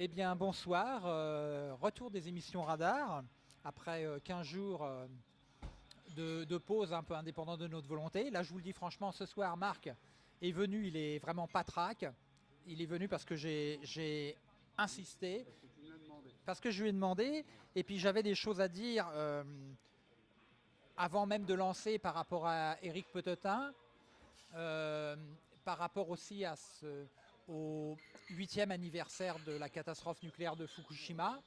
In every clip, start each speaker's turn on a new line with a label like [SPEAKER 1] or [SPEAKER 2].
[SPEAKER 1] Eh bien, bonsoir. Euh, retour des émissions Radar, après 15 euh, jours euh, de, pause un peu indépendant de notre volonté. Là, je vous le dis franchement, ce soir, Marc est venu, il est vraiment pas trac. Il est venu parce que j'ai insisté, parce que je lui ai demandé, et puis j'avais des choses à dire avant même de lancer par rapport à Eric Petetin, par rapport aussi à ce au huitième anniversaire de la catastrophe nucléaire de Fukushima,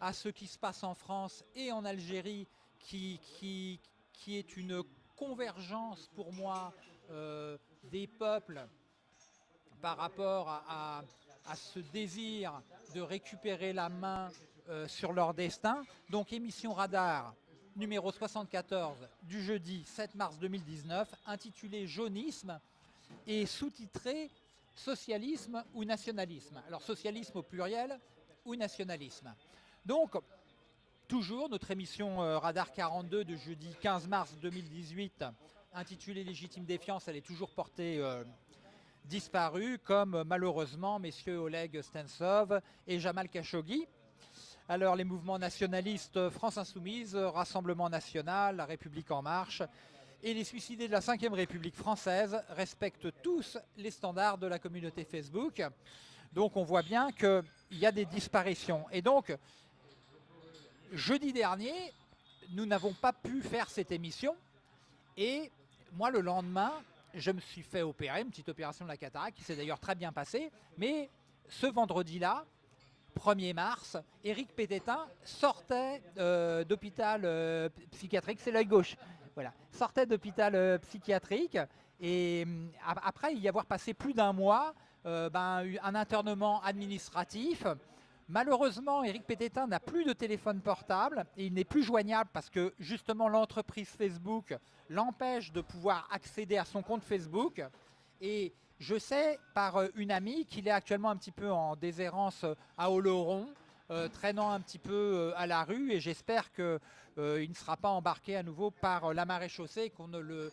[SPEAKER 1] à ce qui se passe en France et en Algérie, qui, qui, qui est une convergence pour moi euh, des peuples par rapport à, à, ce désir de récupérer la main euh, sur leur destin. Donc émission radar numéro 74 du jeudi 7 mars 2019, intitulée Jaunisme et sous-titré socialisme ou nationalisme. Alors socialisme au pluriel ou nationalisme. Donc, toujours notre émission euh, Radar 42 de jeudi 15 mars 2018, intitulée Légitime défiance, elle est toujours portée euh, disparue, comme malheureusement messieurs Oleg Stensov et Jamal Khashoggi. Alors les mouvements nationalistes France Insoumise, Rassemblement National, La République En Marche, et les suicidés de la 5ème République française respectent tous les standards de la communauté Facebook. Donc on voit bien qu'il y a des disparitions. Et donc, jeudi dernier, nous n'avons pas pu faire cette émission. Et moi, le lendemain, je me suis fait opérer, une petite opération de la cataracte qui s'est d'ailleurs très bien passée. Mais ce vendredi-là, 1er mars, Éric Pététin sortait euh, d'hôpital euh, psychiatrique, c'est l'œil gauche, voilà, sortait d'hôpital euh, psychiatrique et hum, après y avoir passé plus d'un mois, euh, ben, un internement administratif. Malheureusement, Eric Pététin n'a plus de téléphone portable et il n'est plus joignable parce que justement l'entreprise Facebook l'empêche de pouvoir accéder à son compte Facebook. Et je sais par euh, une amie qu'il est actuellement un petit peu en déshérence à Oloron, euh, traînant un petit peu euh, à la rue et j'espère qu'il euh, ne sera pas embarqué à nouveau par la marée chaussée qu'on ne le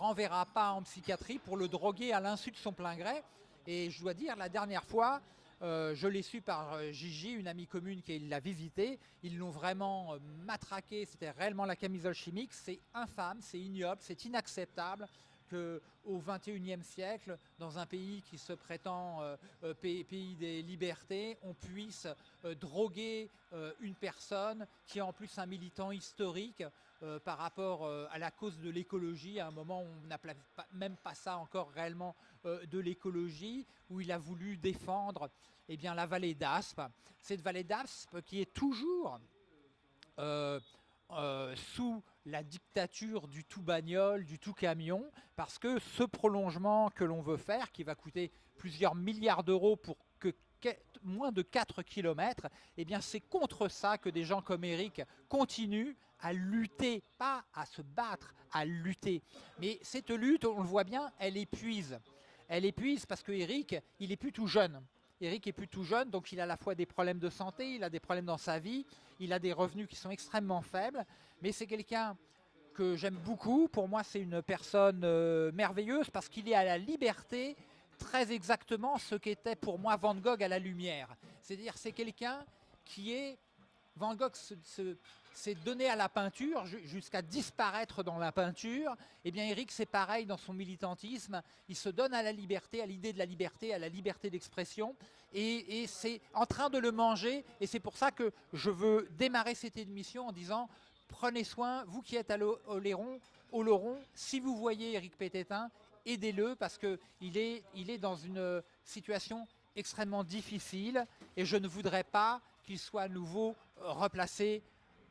[SPEAKER 1] renverra pas en psychiatrie pour le droguer à l'insu de son plein gré. Et je dois dire, la dernière fois, je l'ai su par Gigi, une amie commune qui l'a visité. Ils l'ont vraiment matraqué, c'était réellement la camisole chimique. C'est infâme, c'est ignoble, c'est inacceptable qu'au XXIe siècle, dans un pays qui se prétend euh, euh, pays, des libertés, on puisse euh, droguer une personne qui est en plus un militant historique par rapport à la cause de l'écologie, à un moment où on n'appelait même pas ça encore réellement de l'écologie, où il a voulu défendre eh bien, la vallée d'Aspe. Cette vallée d'Aspe qui est toujours euh, sous la dictature du tout bagnole, du tout camion, parce que ce prolongement que l'on veut faire, qui va coûter plusieurs milliards d'euros pour que moins de 4 km, eh bien c'est contre ça que des gens comme Eric continuent à lutter, pas à se battre, à lutter. Mais cette lutte, on le voit bien, elle épuise. Elle épuise parce que Eric, il est plus tout jeune. Eric est plus tout jeune, donc il a à la fois des problèmes de santé, il a des problèmes dans sa vie, il a des revenus qui sont extrêmement faibles, mais c'est quelqu'un que j'aime beaucoup. Pour moi, c'est une personne euh, merveilleuse parce qu'il est à la liberté très exactement ce qu'était pour moi Van Gogh à la lumière. C'est-à-dire c'est quelqu'un qui est... Van Gogh se, c'est donner à la peinture jusqu'à disparaître dans la peinture. Eh bien, Eric, c'est pareil dans son militantisme. Il se donne à la liberté, à l'idée de la liberté, à la liberté d'expression. Et, c'est en train de le manger. Et c'est pour ça que je veux démarrer cette émission en disant prenez soin, vous qui êtes à l'Oléron, au si vous voyez Eric Pététin, aidez-le parce qu'il est, il est dans une situation extrêmement difficile et je ne voudrais pas qu'il soit à nouveau replacé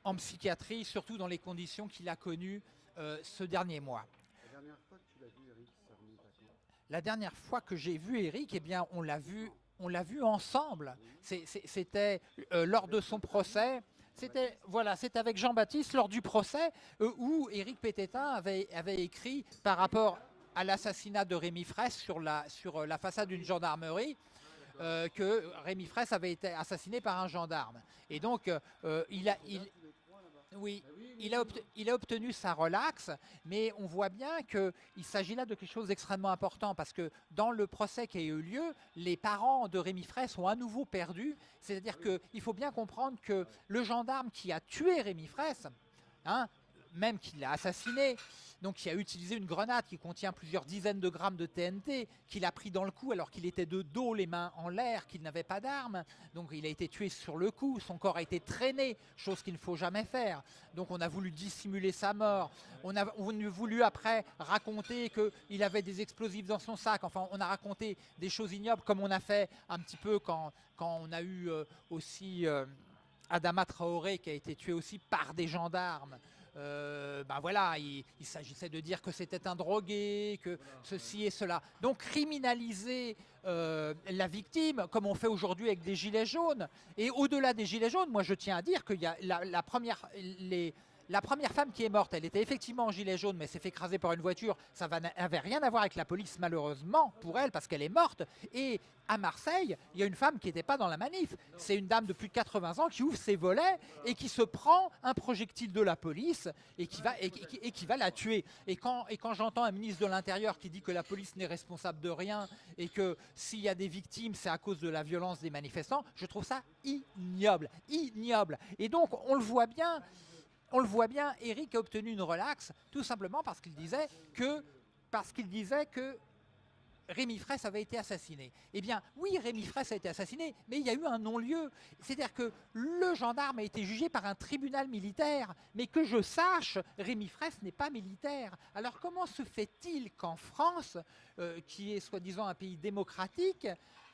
[SPEAKER 1] en psychiatrie, surtout dans les conditions qu'il a connues euh, ce dernier mois. La dernière fois que tu l'as vu, Eric, ça La dernière fois que j'ai vu Eric, eh bien, on l'a vu, on l'a vu ensemble. C'était euh, lors de son procès. C'était voilà, c'est avec Jean-Baptiste lors du procès euh, où Éric Pététin avait, avait écrit par rapport à l'assassinat de Rémi Fraisse sur la, sur la façade d'une gendarmerie. que Rémi Fraisse avait été assassiné par un gendarme. Et donc, il, a, il, Oui, il a, il a, obtenu sa relaxe, mais on voit bien qu'il s'agit là de quelque chose d'extrêmement important parce que dans le procès qui a eu lieu, les parents de Rémi Fraisse sont à nouveau perdus. C'est-à-dire qu'il faut bien comprendre que le gendarme qui a tué Rémi Fraisse, hein, même qu'il l'a assassiné, donc qui a utilisé une grenade qui contient plusieurs dizaines de grammes de TNT, qu'il a pris dans le cou alors qu'il était de dos, les mains en l'air, qu'il n'avait pas d'arme. Donc il a été tué sur le coup, son corps a été traîné, chose qu'il ne faut jamais faire. Donc on a voulu dissimuler sa mort. On a, voulu après raconter qu'il avait des explosifs dans son sac. Enfin, on a raconté des choses ignobles comme on a fait un petit peu quand, quand on a eu euh, aussi... Euh, Adama Traoré qui a été tué aussi par des gendarmes euh, ben voilà, il, s'agissait de dire que c'était un drogué, que ceci et cela. Donc criminaliser euh, la victime, comme on fait aujourd'hui avec des gilets jaunes. Et au-delà des gilets jaunes, moi je tiens à dire qu'il y a la, première, les, la première femme qui est morte, elle était effectivement en gilet jaune, mais s'est fait écraser par une voiture. Ça n'avait rien à voir avec la police, malheureusement, pour elle, parce qu'elle est morte. Et à Marseille, il y a une femme qui n'était pas dans la manif. C'est une dame de plus de 80 ans qui ouvre ses volets et qui se prend un projectile de la police et qui va, et, qui va la tuer. Et quand, et quand j'entends un ministre de l'Intérieur qui dit que la police n'est responsable de rien et que s'il y a des victimes, c'est à cause de la violence des manifestants, je trouve ça ignoble. Ignoble. Et donc, on le voit bien, on le voit bien, Eric a obtenu une relaxe tout simplement parce qu'il disait que parce qu'il disait que Rémi Fraisse avait été assassiné. Eh bien, oui, Rémi Fraisse a été assassiné, mais il y a eu un non-lieu. C'est-à-dire que le gendarme a été jugé par un tribunal militaire, mais que je sache, Rémi Fraisse n'est pas militaire. Alors comment se fait-il qu'en France, euh, qui est soi-disant un pays démocratique,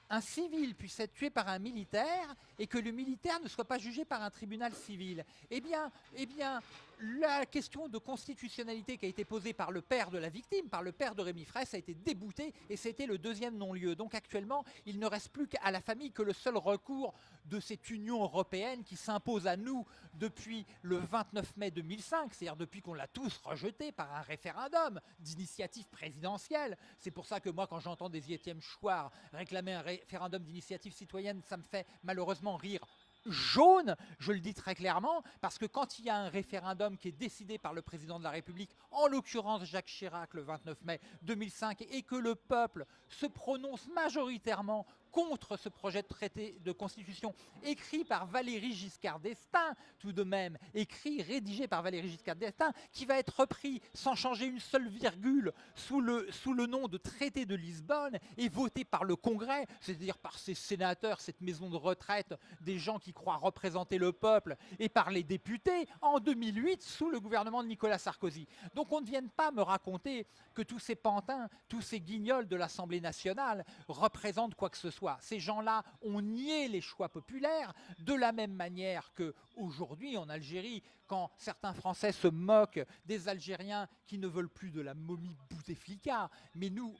[SPEAKER 1] un civil puisse être tué par un militaire et que le militaire ne soit pas jugé par un tribunal civil. Eh bien, eh bien la question de constitutionnalité qui a été posée par le père de la victime, par le père de Rémi Fraisse, a été déboutée et c'était le deuxième non-lieu. Donc actuellement, il ne reste plus qu'à la famille que le seul recours de cette Union européenne qui s'impose à nous depuis le 29 mai 2005, c'est-à-dire depuis qu'on l'a tous rejeté par un référendum d'initiative présidentielle. C'est pour ça que moi, quand j'entends des Étienne Chouard réclamer un référendum d'initiative citoyenne, ça me fait malheureusement rire jaune, je le dis très clairement, parce que quand il y a un référendum qui est décidé par le président de la République, en l'occurrence Jacques Chirac le 29 mai 2005, et que le peuple se prononce majoritairement contre ce projet de traité de constitution écrit par Valéry Giscard d'Estaing, tout de même, écrit, rédigé par Valéry Giscard d'Estaing, qui va être repris sans changer une seule virgule sous le, sous le nom de traité de Lisbonne et voté par le Congrès, c'est-à-dire par ces sénateurs, cette maison de retraite, des gens qui croient représenter le peuple, et par les députés en 2008 sous le gouvernement de Nicolas Sarkozy. Donc on ne vienne pas me raconter que tous ces pantins, tous ces guignols de l'Assemblée nationale représentent quoi que ce soit ces gens-là ont nié les choix populaires de la même manière que aujourd'hui en Algérie, quand certains Français se moquent des Algériens qui ne veulent plus de la momie Bouteflika, mais nous,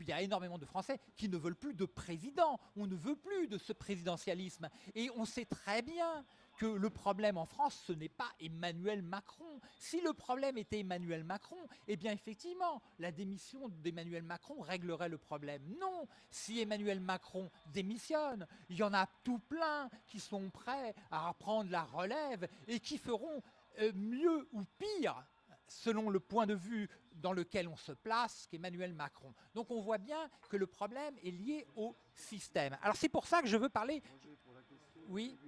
[SPEAKER 1] il y a énormément de Français qui ne veulent plus de président, on ne veut plus de ce présidentialisme. Et on sait très bien que le problème en France, ce n'est pas Emmanuel Macron. Si le problème était Emmanuel Macron, eh bien effectivement, la démission d'Emmanuel Macron réglerait le problème. Non, si Emmanuel Macron démissionne, il y en a tout plein qui sont prêts à reprendre la relève et qui feront euh, mieux ou pire selon le point de vue dans lequel on se place qu'Emmanuel Macron. Donc on voit bien que le problème est lié au système. Alors c'est pour ça que je veux parler... Oui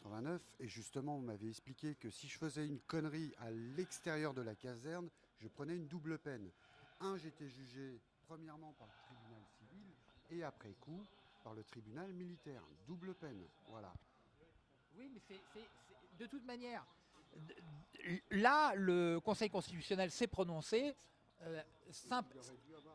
[SPEAKER 2] 89 et justement on m'avait expliqué que si je faisais une connerie à l'extérieur de la caserne, je prenais une double peine. Un, j'étais jugé premièrement par le tribunal civil et après coup par le tribunal militaire. Double peine, voilà.
[SPEAKER 1] Oui, mais c'est de toute manière. Là, le Conseil constitutionnel s'est prononcé. Euh,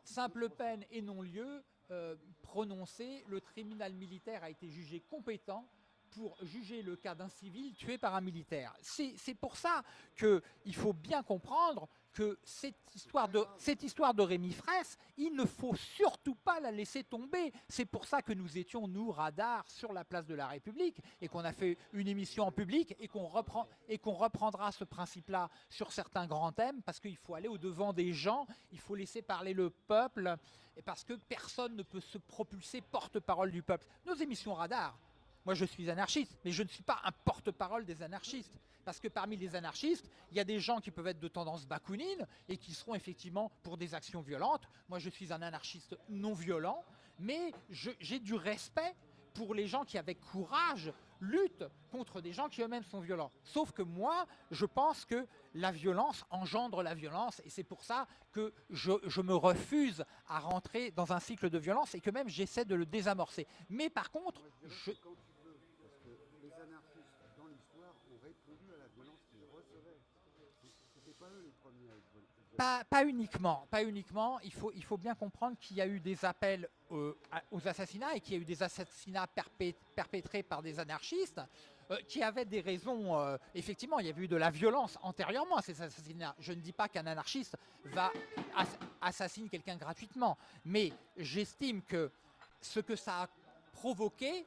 [SPEAKER 1] simple, peine et non-lieu euh, prononcé. Le tribunal militaire a été jugé compétent pour juger le cas d'un civil tué par un militaire. C'est pour ça qu'il faut bien comprendre que cette histoire de, cette histoire de Rémi Fraisse, il ne faut surtout pas la laisser tomber. C'est pour ça que nous étions, nous, radar, sur la place de la République et qu'on a fait une émission en public et qu'on reprend, et qu'on reprendra ce principe-là sur certains grands thèmes parce qu'il faut aller au-devant des gens, il faut laisser parler le peuple et parce que personne ne peut se propulser porte-parole du peuple. Nos émissions radar, Moi, je suis anarchiste, mais je ne suis pas un porte-parole des anarchistes. Parce que parmi les anarchistes, il y a des gens qui peuvent être de tendance bakounine et qui seront effectivement pour des actions violentes. Moi, je suis un anarchiste non violent, mais j'ai du respect pour les gens qui, avec courage, luttent contre des gens qui eux-mêmes sont violents. Sauf que moi, je pense que la violence engendre la violence et c'est pour ça que je, me refuse à rentrer dans un cycle de violence et que même j'essaie de le désamorcer. Mais par contre, je... Pas, uniquement, pas uniquement. Il faut, bien comprendre qu'il y a eu des appels euh, aux assassinats et qu'il y a eu des assassinats perpétrés par des anarchistes euh, qui avaient des raisons. Euh, effectivement, il y avait eu de la violence antérieurement à ces assassinats. Je ne dis pas qu'un anarchiste va assassiner quelqu'un gratuitement, mais j'estime que ce que ça a provoqué,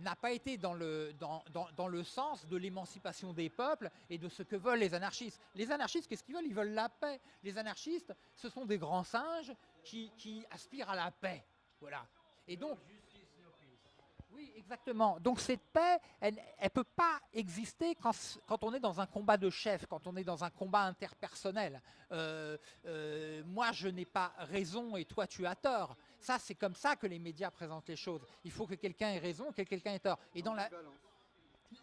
[SPEAKER 1] n'a pas été dans le, dans, dans, le sens de l'émancipation des peuples et de ce que veulent les anarchistes. Les anarchistes, qu'est-ce qu'ils veulent? Ils veulent la paix. Les anarchistes, ce sont des grands singes qui, qui aspirent à la paix. Voilà. Et donc, oui, exactement. Donc cette paix, elle ne peut pas exister quand, quand, on est dans un combat de chef, quand on est dans un combat interpersonnel. Euh, euh, moi, je n'ai pas raison et toi, tu as tort. Ça, c'est comme ça que les médias présentent les choses. Il faut que quelqu'un ait raison, que quelqu'un ait tort. Et dans la...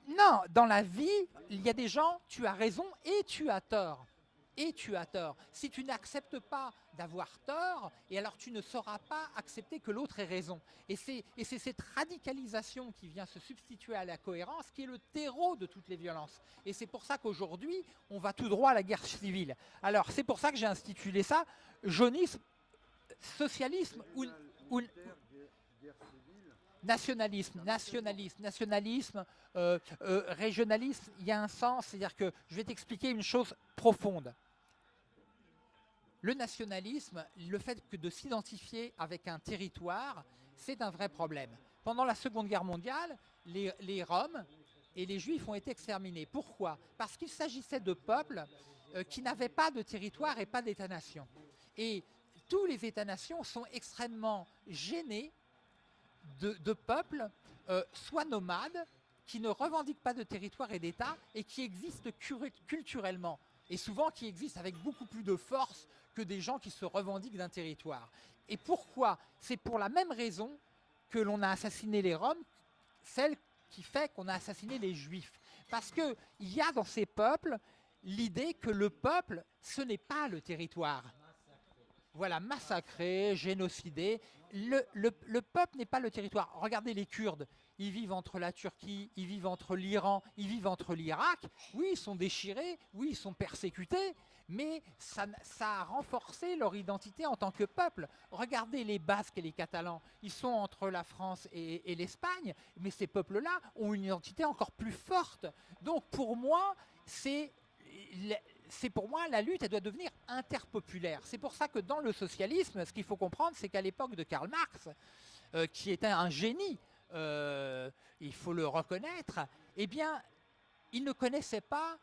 [SPEAKER 1] Non, dans la vie, il y a des gens, tu as raison et tu as tort et tu as tort. Si tu n'acceptes pas d'avoir tort, et alors tu ne sauras pas accepter que l'autre ait raison. Et c'est cette radicalisation qui vient se substituer à la cohérence qui est le terreau de toutes les violences. Et c'est pour ça qu'aujourd'hui, on va tout droit à la guerre civile. Alors c'est pour ça que j'ai institué ça jaunisme, socialisme ou, nationalisme, nationalisme, nationalisme, euh, euh, régionalisme, il y a un sens, c'est-à-dire que je vais t'expliquer une chose profonde le nationalisme, le fait que de s'identifier avec un territoire, c'est un vrai problème. Pendant la Seconde Guerre mondiale, les, Roms et les Juifs ont été exterminés. Pourquoi? Parce qu'il s'agissait de peuples euh, qui n'avaient pas de territoire et pas d'État-nation. Tous les États-nations sont extrêmement gênés de, peuples, euh, soit nomades, qui ne revendiquent pas de territoire et d'État et qui existent culturellement et souvent qui existent avec beaucoup plus de force que des gens qui se revendiquent d'un territoire. Et pourquoi? C'est pour la même raison que l'on a assassiné les Roms, celle qui fait qu'on a assassiné les Juifs. Parce qu'il y a dans ces peuples l'idée que le peuple, ce n'est pas le territoire. Voilà, massacré, génocidé. Le, le peuple n'est pas le territoire. Regardez les Kurdes ils vivent entre la Turquie, ils vivent entre l'Iran, ils vivent entre l'Irak. Oui, ils sont déchirés, oui, ils sont persécutés, mais ça, a renforcé leur identité en tant que peuple. Regardez les Basques et les Catalans, ils sont entre la France et, l'Espagne, mais ces peuples-là ont une identité encore plus forte. Donc pour moi, c'est c'est pour moi, la lutte, elle doit devenir interpopulaire. C'est pour ça que dans le socialisme, ce qu'il faut comprendre, c'est qu'à l'époque de Karl Marx, euh, qui était un génie, euh, il faut le reconnaître, eh bien, il ne connaissait pas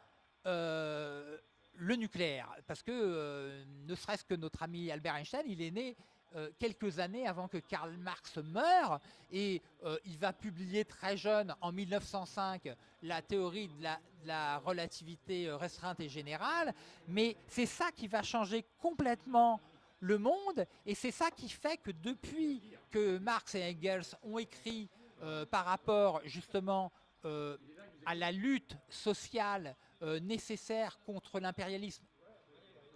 [SPEAKER 1] euh, le nucléaire. Parce que, ne serait-ce que notre ami Albert Einstein, il est né quelques années avant que Karl Marx meure, et il va publier très jeune, en 1905, la théorie de la, relativité restreinte et générale, mais c'est ça qui va changer complètement le monde, et c'est ça qui fait que depuis que Marx et Engels ont écrit euh, par rapport justement euh, à la lutte sociale euh, nécessaire contre l'impérialisme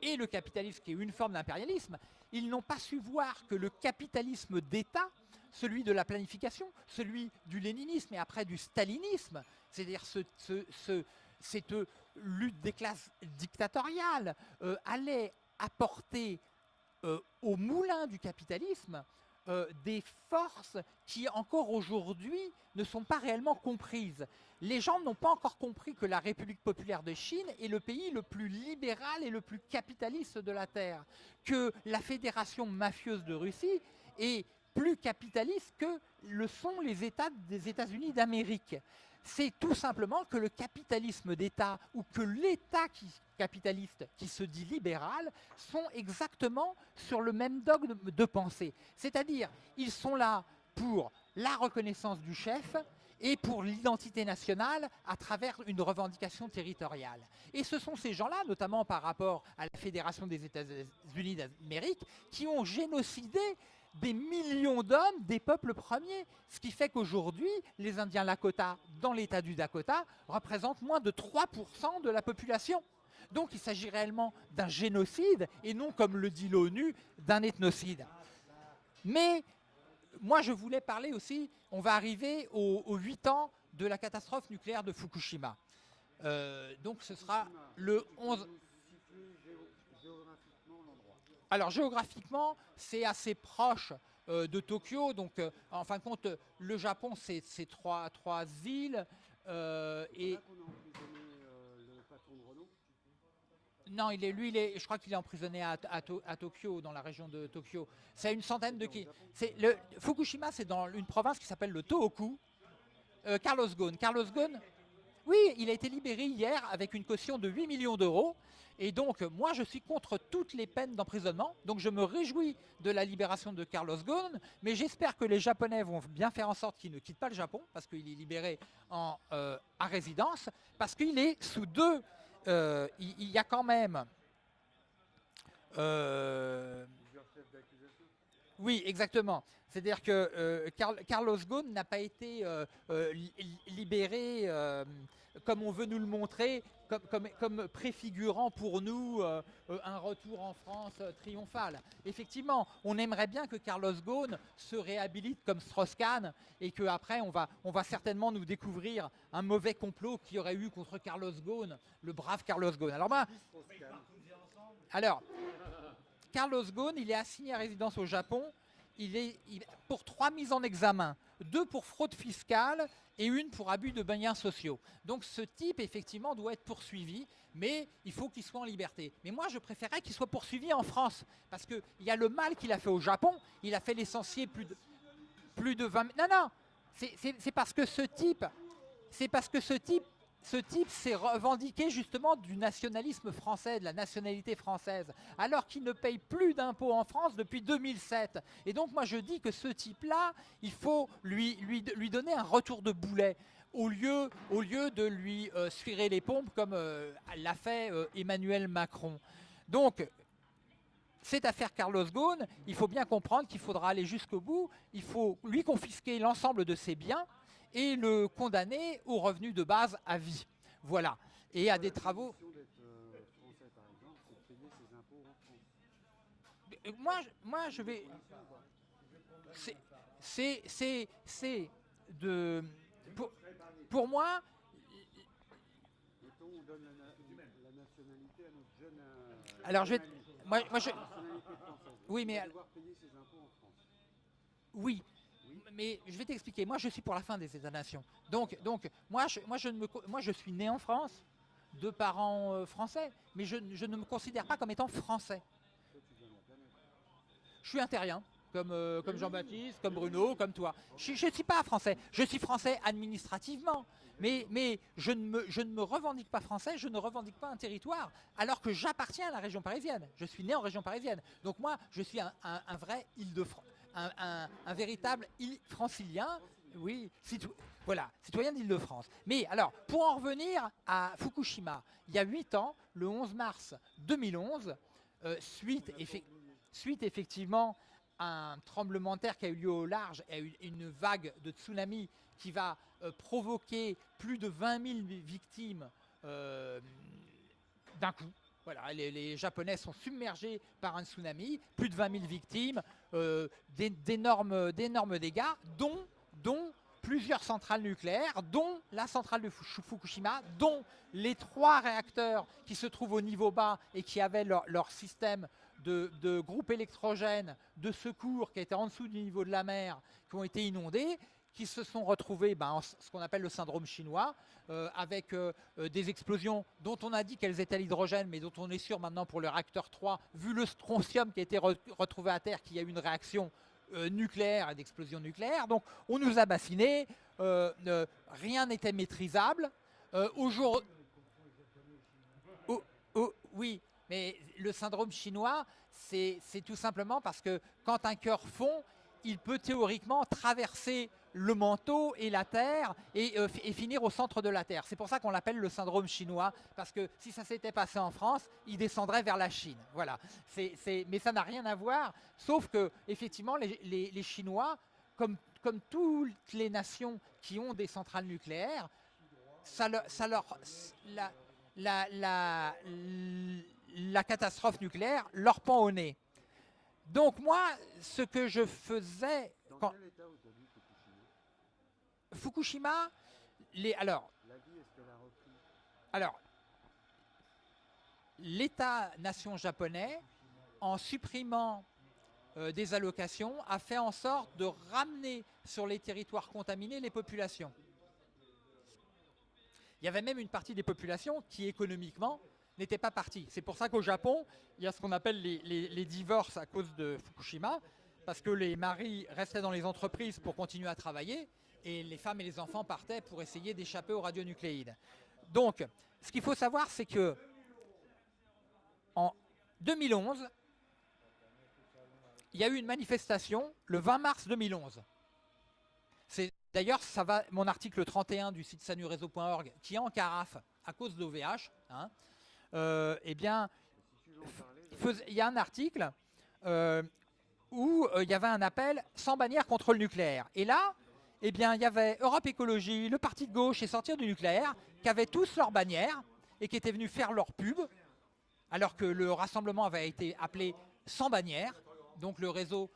[SPEAKER 1] et le capitalisme qui est une forme d'impérialisme, ils n'ont pas su voir que le capitalisme d'État, celui de la planification, celui du léninisme et après du stalinisme, c'est-à-dire cette lutte des classes dictatoriales, allait apporter au moulin du capitalisme euh, des forces qui encore aujourd'hui ne sont pas réellement comprises. Les gens n'ont pas encore compris que la République populaire de Chine est le pays le plus libéral et le plus capitaliste de la Terre, que la Fédération mafieuse de Russie est plus capitaliste que le sont les États des États-Unis d'Amérique c'est tout simplement que le capitalisme d'État ou que l'État capitaliste qui se dit libéral sont exactement sur le même dogme de pensée. C'est-à-dire, ils sont là pour la reconnaissance du chef et pour l'identité nationale à travers une revendication territoriale. Et ce sont ces gens-là, notamment par rapport à la Fédération des États-Unis d'Amérique, qui ont génocidé des millions d'hommes des peuples premiers. Ce qui fait qu'aujourd'hui, les Indiens Lakota, dans l'état du Dakota, représentent moins de 3% de la population. Donc il s'agit réellement d'un génocide et non, comme le dit l'ONU, d'un ethnocide. Mais moi, je voulais parler aussi, on va arriver aux, 8 ans de la catastrophe nucléaire de Fukushima. Euh, donc ce sera le 11... Alors géographiquement, c'est assez proche euh, de Tokyo. Donc euh, en fin de compte, le Japon, c'est trois, trois îles. et... Non, il est, lui, il est, je crois qu'il est emprisonné à, Tokyo, dans la région de Tokyo. C'est une centaine de qui. Le Fukushima, c'est dans une province qui s'appelle le Tohoku. Euh, Carlos Ghosn. Carlos Ghosn, oui, il a été libéré hier avec une caution de 8 millions d'euros. Et donc, moi, je suis contre toutes les peines d'emprisonnement. Donc, je me réjouis de la libération de Carlos Ghosn. Mais j'espère que les Japonais vont bien faire en sorte qu'il ne quitte pas le Japon, parce qu'il est libéré en, euh, à résidence, parce qu'il est sous deux euh, il, y a quand même... Euh, oui, exactement. C'est-à-dire que Carlos Ghosn n'a pas été libéré comme on veut nous le montrer, comme, préfigurant pour nous euh, euh, un retour en France euh, triomphal. Effectivement, on aimerait bien que Carlos Ghosn se réhabilite comme Strauss-Kahn et qu'après on va, on va certainement nous découvrir un mauvais complot qu'il y aurait eu contre Carlos Ghosn, le brave Carlos Ghosn. Alors, moi, alors Carlos Ghosn, il est assigné à résidence au Japon il est pour trois mises en examen, deux pour fraude fiscale et une pour abus de biens sociaux. Donc ce type, effectivement, doit être poursuivi, mais il faut qu'il soit en liberté. Mais moi, je préférerais qu'il soit poursuivi en France, parce qu'il y a le mal qu'il a fait au Japon, il a fait l'essentiel plus de, plus de 20... Non, non, c'est parce que ce type, c'est parce que ce type ce type s'est revendiqué justement du nationalisme français, de la nationalité française, alors qu'il ne paye plus d'impôts en France depuis 2007. Et donc moi je dis que ce type-là, il faut lui, donner un retour de boulet au lieu, au lieu de lui euh, les pompes comme euh, l'a fait euh, Emmanuel Macron. Donc, cette affaire Carlos Ghosn, il faut bien comprendre qu'il faudra aller jusqu'au bout, il faut lui confisquer l'ensemble de ses biens, et le condamner au revenu de base à vie. Voilà. Et à des travaux... Moi, moi, je vais... C'est de... Pour, pour moi... Alors je vais... Moi, moi je... Oui, mais... Oui, mais je vais t'expliquer. Moi, je suis pour la fin des États-nations. Donc, donc moi, je, moi, je ne me, moi, je suis né en France, de parents euh, français, mais je, ne me considère pas comme étant français. Je suis un terrien, comme, euh, comme Jean-Baptiste, comme Bruno, comme toi. Je ne suis pas français. Je suis français administrativement. Mais, mais je, ne me, je, ne me, revendique pas français, je ne revendique pas un territoire, alors que j'appartiens à la région parisienne. Je suis né en région parisienne. Donc moi, je suis un, un vrai Île-de-France un, véritable francilien, oui, voilà, citoyen d'Île-de-France. Mais alors, pour en revenir à Fukushima, il y a 8 ans, le 11 mars 2011, euh, suite, suite effectivement à un tremblement de terre qui a eu lieu au large et une vague de tsunami qui va euh, provoquer plus de 20 000 victimes euh, d'un coup, voilà, les, Japonais sont submergés par un tsunami, plus de 20 000 victimes, d'énormes dégâts, dont, plusieurs centrales nucléaires, dont la centrale de Fukushima, dont les trois réacteurs qui se trouvent au niveau bas et qui avaient leur, système de, de groupe électrogène de secours qui était en dessous du niveau de la mer, qui ont été inondés, qui se sont retrouvés ben, en ce qu'on appelle le syndrome chinois, euh, avec euh, euh, des explosions dont on a dit qu'elles étaient à l'hydrogène, mais dont on est sûr maintenant pour le réacteur 3, vu le strontium qui a été retrouvé à terre, qu'il y a eu une réaction nucléaire et d'explosion nucléaire. Donc on nous a bassinés, rien n'était maîtrisable. Aujourd'hui, oui, mais le syndrome chinois, c'est tout simplement parce que quand un cœur fond, il peut théoriquement traverser le manteau et la Terre et, euh, et finir au centre de la Terre. C'est pour ça qu'on l'appelle le syndrome chinois, parce que si ça s'était passé en France, il descendrait vers la Chine. Voilà. Mais ça n'a rien à voir, sauf que effectivement, les, Chinois, comme, comme toutes les nations qui ont des centrales nucléaires, ça leur, la- la- la catastrophe nucléaire leur pend au nez. Donc moi, ce que je faisais
[SPEAKER 2] Dans
[SPEAKER 1] quand
[SPEAKER 2] quel état aujourd'hui Fukushima
[SPEAKER 1] Fukushima, les, alors, l'État-nation japonais, en supprimant euh, des allocations, a fait en sorte de ramener sur les territoires contaminés les populations. Il y avait même une partie des populations qui économiquement n'était pas partie. C'est pour ça qu'au Japon, il y a ce qu'on appelle les divorces à cause de Fukushima, parce que les maris restaient dans les entreprises pour continuer à travailler, et les femmes et les enfants partaient pour essayer d'échapper aux radionucléides. Donc, ce qu'il faut savoir, c'est que en 2011, il y a eu une manifestation le 20 mars 2011. C'est d'ailleurs ça va mon article 31 du site sanureseau.org qui est en carafe à cause d'OVH. Hein, euh, eh bien, il y a un article euh, où euh, il y avait un appel sans bannière contre le nucléaire. Et là, eh bien, il y avait Europe Écologie, le parti de gauche et Sortir du nucléaire, qui avaient tous leur bannière et qui étaient venus faire leur pub, alors que le rassemblement avait été appelé sans bannière. Donc le réseau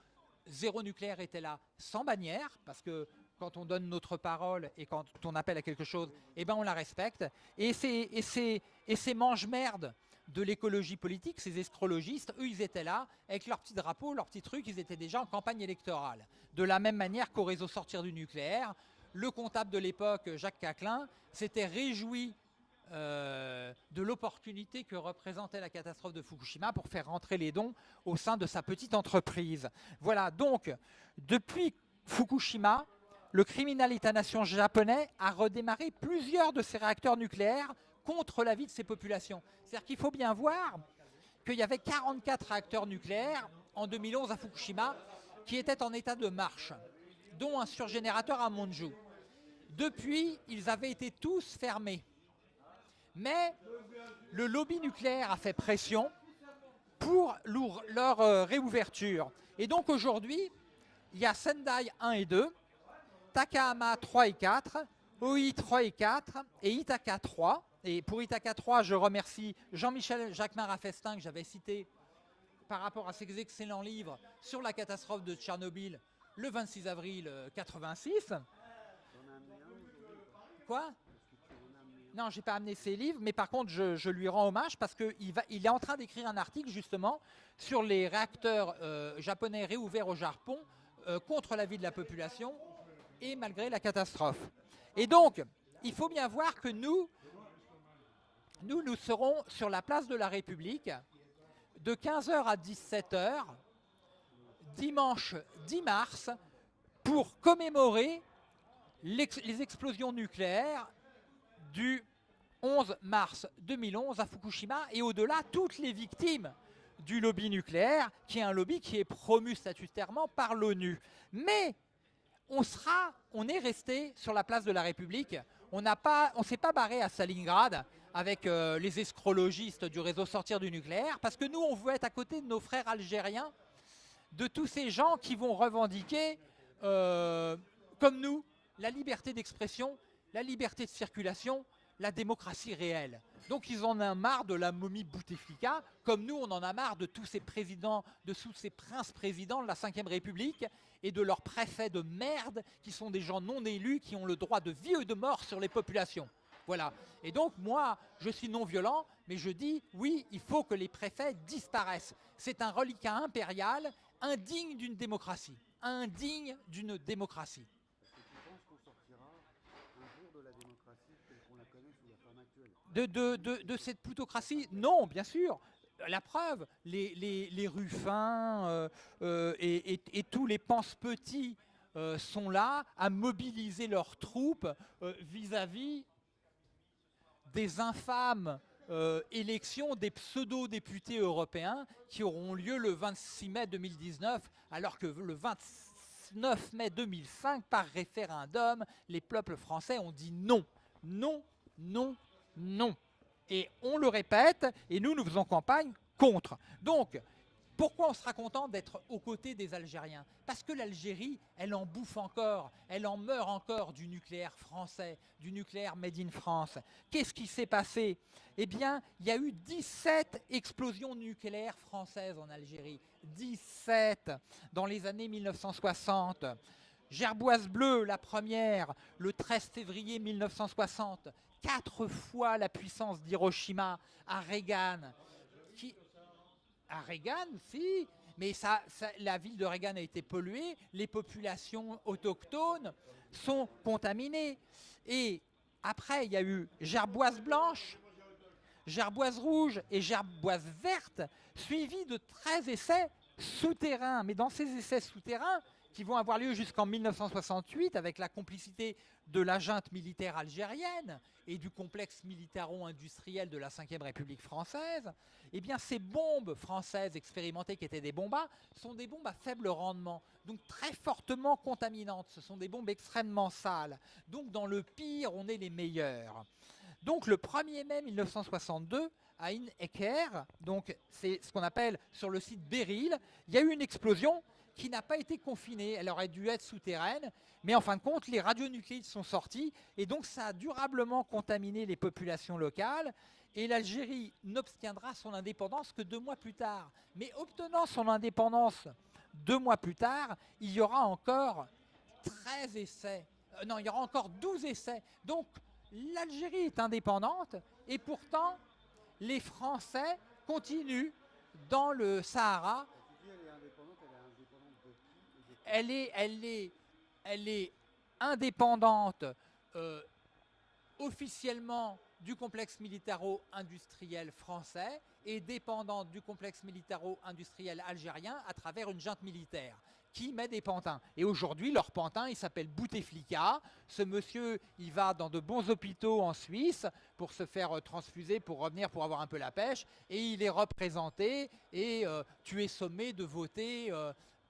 [SPEAKER 1] zéro nucléaire était là sans bannière, parce que quand on donne notre parole et quand on appelle à quelque chose, eh ben on la respecte. Et ces, et mange-merdes de l'écologie politique, ces escrologistes, eux, ils étaient là avec leur petit drapeau, leur petit truc, ils étaient déjà en campagne électorale. De la même manière qu'au réseau Sortir du nucléaire, le comptable de l'époque, Jacques Caclin, s'était réjoui euh, de l'opportunité que représentait la catastrophe de Fukushima pour faire rentrer les dons au sein de sa petite entreprise. Voilà, donc, depuis Fukushima, le criminel État-nation japonais a redémarré plusieurs de ses réacteurs nucléaires contre la vie de ses populations. C'est-à-dire qu'il faut bien voir qu'il y avait 44 réacteurs nucléaires en 2011 à Fukushima qui étaient en état de marche, dont un surgénérateur à Monju. Depuis, ils avaient été tous fermés. Mais le lobby nucléaire a fait pression pour leur, leur, euh, réouverture. Et donc aujourd'hui, il y a Sendai 1 et 2, Takahama 3 et 4, OI 3 et 4 et Itaka 3. Et pour Itaka 3, je remercie Jean-Michel Jacquemin Raffestin que j'avais cité par rapport à ses excellents livres sur la catastrophe de Tchernobyl le 26 avril euh, 86.
[SPEAKER 2] t'en as amené un aujourd'hui ou pas
[SPEAKER 1] Quoi? Non, j'ai pas amené ses livres, mais par contre, je, lui rends hommage parce qu'il il est en train d'écrire un article justement sur les réacteurs euh, japonais réouverts au Japon euh, contre la vie de la population et malgré la catastrophe. Et donc, il faut bien voir que nous, nous, nous serons sur la place de la République de 15h à 17h, dimanche 10 mars, pour commémorer les explosions nucléaires du 11 mars 2011 à Fukushima et au-delà toutes les victimes du lobby nucléaire, qui est un lobby qui est promu statutairement par l'ONU. Mais on sera, on est resté sur la place de la République. On on s'est pas barré à Stalingrad avec euh, les escrologistes du réseau Sortir du nucléaire, parce que nous, on veut être à côté de nos frères algériens, de tous ces gens qui vont revendiquer, euh, comme nous, la liberté d'expression, la liberté de circulation, la démocratie réelle. Donc ils en ont marre de la momie Bouteflika, comme nous on en a marre de tous ces présidents, de tous ces princes-présidents de la Ve République et de leurs préfets de merde qui sont des gens non élus qui ont le droit de vie et de mort sur les populations. Voilà. Et donc moi, je suis non violent, mais je dis oui, il faut que les préfets disparaissent. C'est un reliquat impérial indigne d'une démocratie, indigne d'une démocratie.
[SPEAKER 2] De
[SPEAKER 1] de, de- cette plutocratie Non, bien sûr. La preuve, les, les, Ruffins euh, euh, et, tous les pense-petits euh, sont là à mobiliser leurs troupes vis-à-vis des infâmes euh, élections des pseudo-députés européens qui auront lieu le 26 mai 2019, alors que le, 20 19 mai 2005, par référendum, les peuples français ont dit non. Non, non, non. Et on le répète, et nous, nous faisons campagne contre. Donc, pourquoi on sera content d'être aux côtés des Algériens? Parce que l'Algérie, elle en bouffe encore, elle en meurt encore du nucléaire français, du nucléaire made in France. Qu'est-ce qui s'est passé? Eh bien, il y a eu 17 explosions nucléaires françaises en Algérie. 17 dans les années 1960. Gerboise bleue, la première, le 13 février 1960. Quatre fois la puissance d'Hiroshima à Reagan. À Reagan, si, mais la ville de Reagan a été polluée, les populations autochtones sont contaminées. Et après, il y a eu gerboise blanche, gerboise rouge et gerboise verte, suivis de 13 essais souterrains. Mais dans ces essais souterrains, qui vont avoir lieu jusqu'en 1968 avec la complicité de la junte militaire algérienne et du complexe militaro-industriel de la Ve République française, eh bien ces bombes françaises expérimentées qui étaient des bombas sont des bombes à faible rendement, donc très fortement contaminantes. Ce sont des bombes extrêmement sales. Donc dans le pire, on est les meilleurs. Donc le 1er mai 1962, à In donc c'est ce qu'on appelle sur le site Beryl, il y a eu une explosion qui n'a pas été confinée. Elle aurait dû être souterraine, mais en fin de compte, les radionucléides sont sortis, et donc ça a durablement contaminé les populations locales, et l'Algérie n'obtiendra son indépendance que deux mois plus tard. Mais obtenant son indépendance deux mois plus tard, il y aura encore 13 essais. Euh, non, il y aura encore 12 essais. Donc, l'Algérie est indépendante, et pourtant, les Français continuent dans le Sahara elle est, indépendante euh, officiellement du complexe militaro-industriel français et dépendante du complexe militaro-industriel algérien à travers une junte militaire qui met des pantins. Et aujourd'hui, leur pantin, il s'appelle Bouteflika. Ce monsieur, il va dans de bons hôpitaux en Suisse pour se faire euh, transfuser, pour revenir, pour avoir un peu la pêche. Et il est représenté et euh, tu es sommé de voter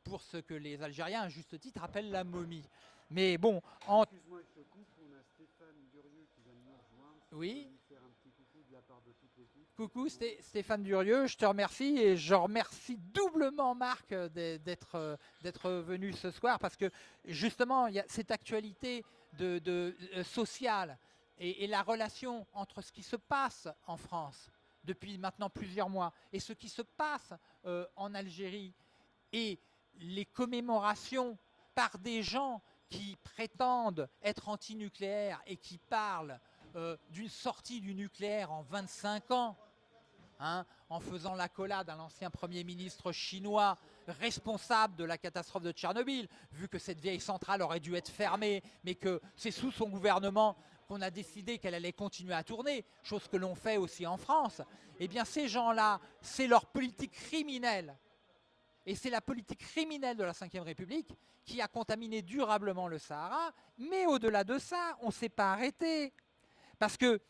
[SPEAKER 1] pour ce que les Algériens, à juste titre, appellent la momie. Mais bon, en... Excuse-moi, je te coupe, on a Stéphane Durieux qui vient de nous rejoindre. Oui. Faire un petit coucou de la part de toute l'équipe. Coucou Stéphane Durieux, je te remercie et je remercie doublement Marc d'être venu ce soir parce que justement, il y a cette actualité de, de euh, sociale et, et la relation entre ce qui se passe en France depuis maintenant plusieurs mois et ce qui se passe euh, en Algérie et les commémorations par des gens qui prétendent être antinucléaires et qui parlent euh, d'une sortie du nucléaire en 25 ans, hein, en faisant l'accolade à l'ancien Premier ministre chinois responsable de la catastrophe de Tchernobyl, vu que cette vieille centrale aurait dû être fermée, mais que c'est sous son gouvernement qu'on a décidé qu'elle allait continuer à tourner, chose que l'on fait aussi en France, eh bien ces gens-là, c'est leur politique criminelle et c'est la politique criminelle de la Ve République qui a contaminé durablement le Sahara. Mais au-delà de ça, on ne s'est pas arrêté. Parce que,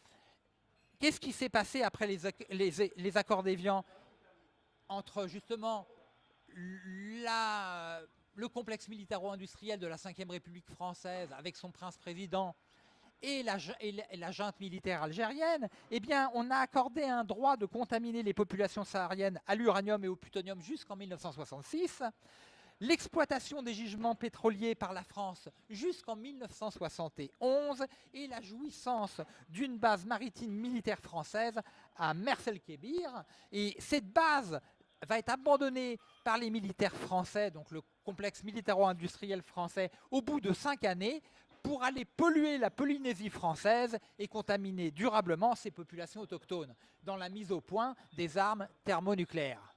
[SPEAKER 1] qu'est-ce qui s'est passé après les, accords d'Évian entre justement le complexe militaro-industriel de la Ve République française avec son prince-président et la, junte militaire algérienne, eh bien, on a accordé un droit de contaminer les populations sahariennes à l'uranium et au plutonium jusqu'en 1966, l'exploitation des gisements pétroliers par la France jusqu'en 1971 et la jouissance d'une base maritime militaire française à Mersel-Kébir. Et cette base va être abandonnée par les militaires français, donc le complexe militaro-industriel français, au bout de cinq années, pour aller polluer la Polynésie française et contaminer durablement ses populations autochtones dans la mise au point des armes thermonucléaires.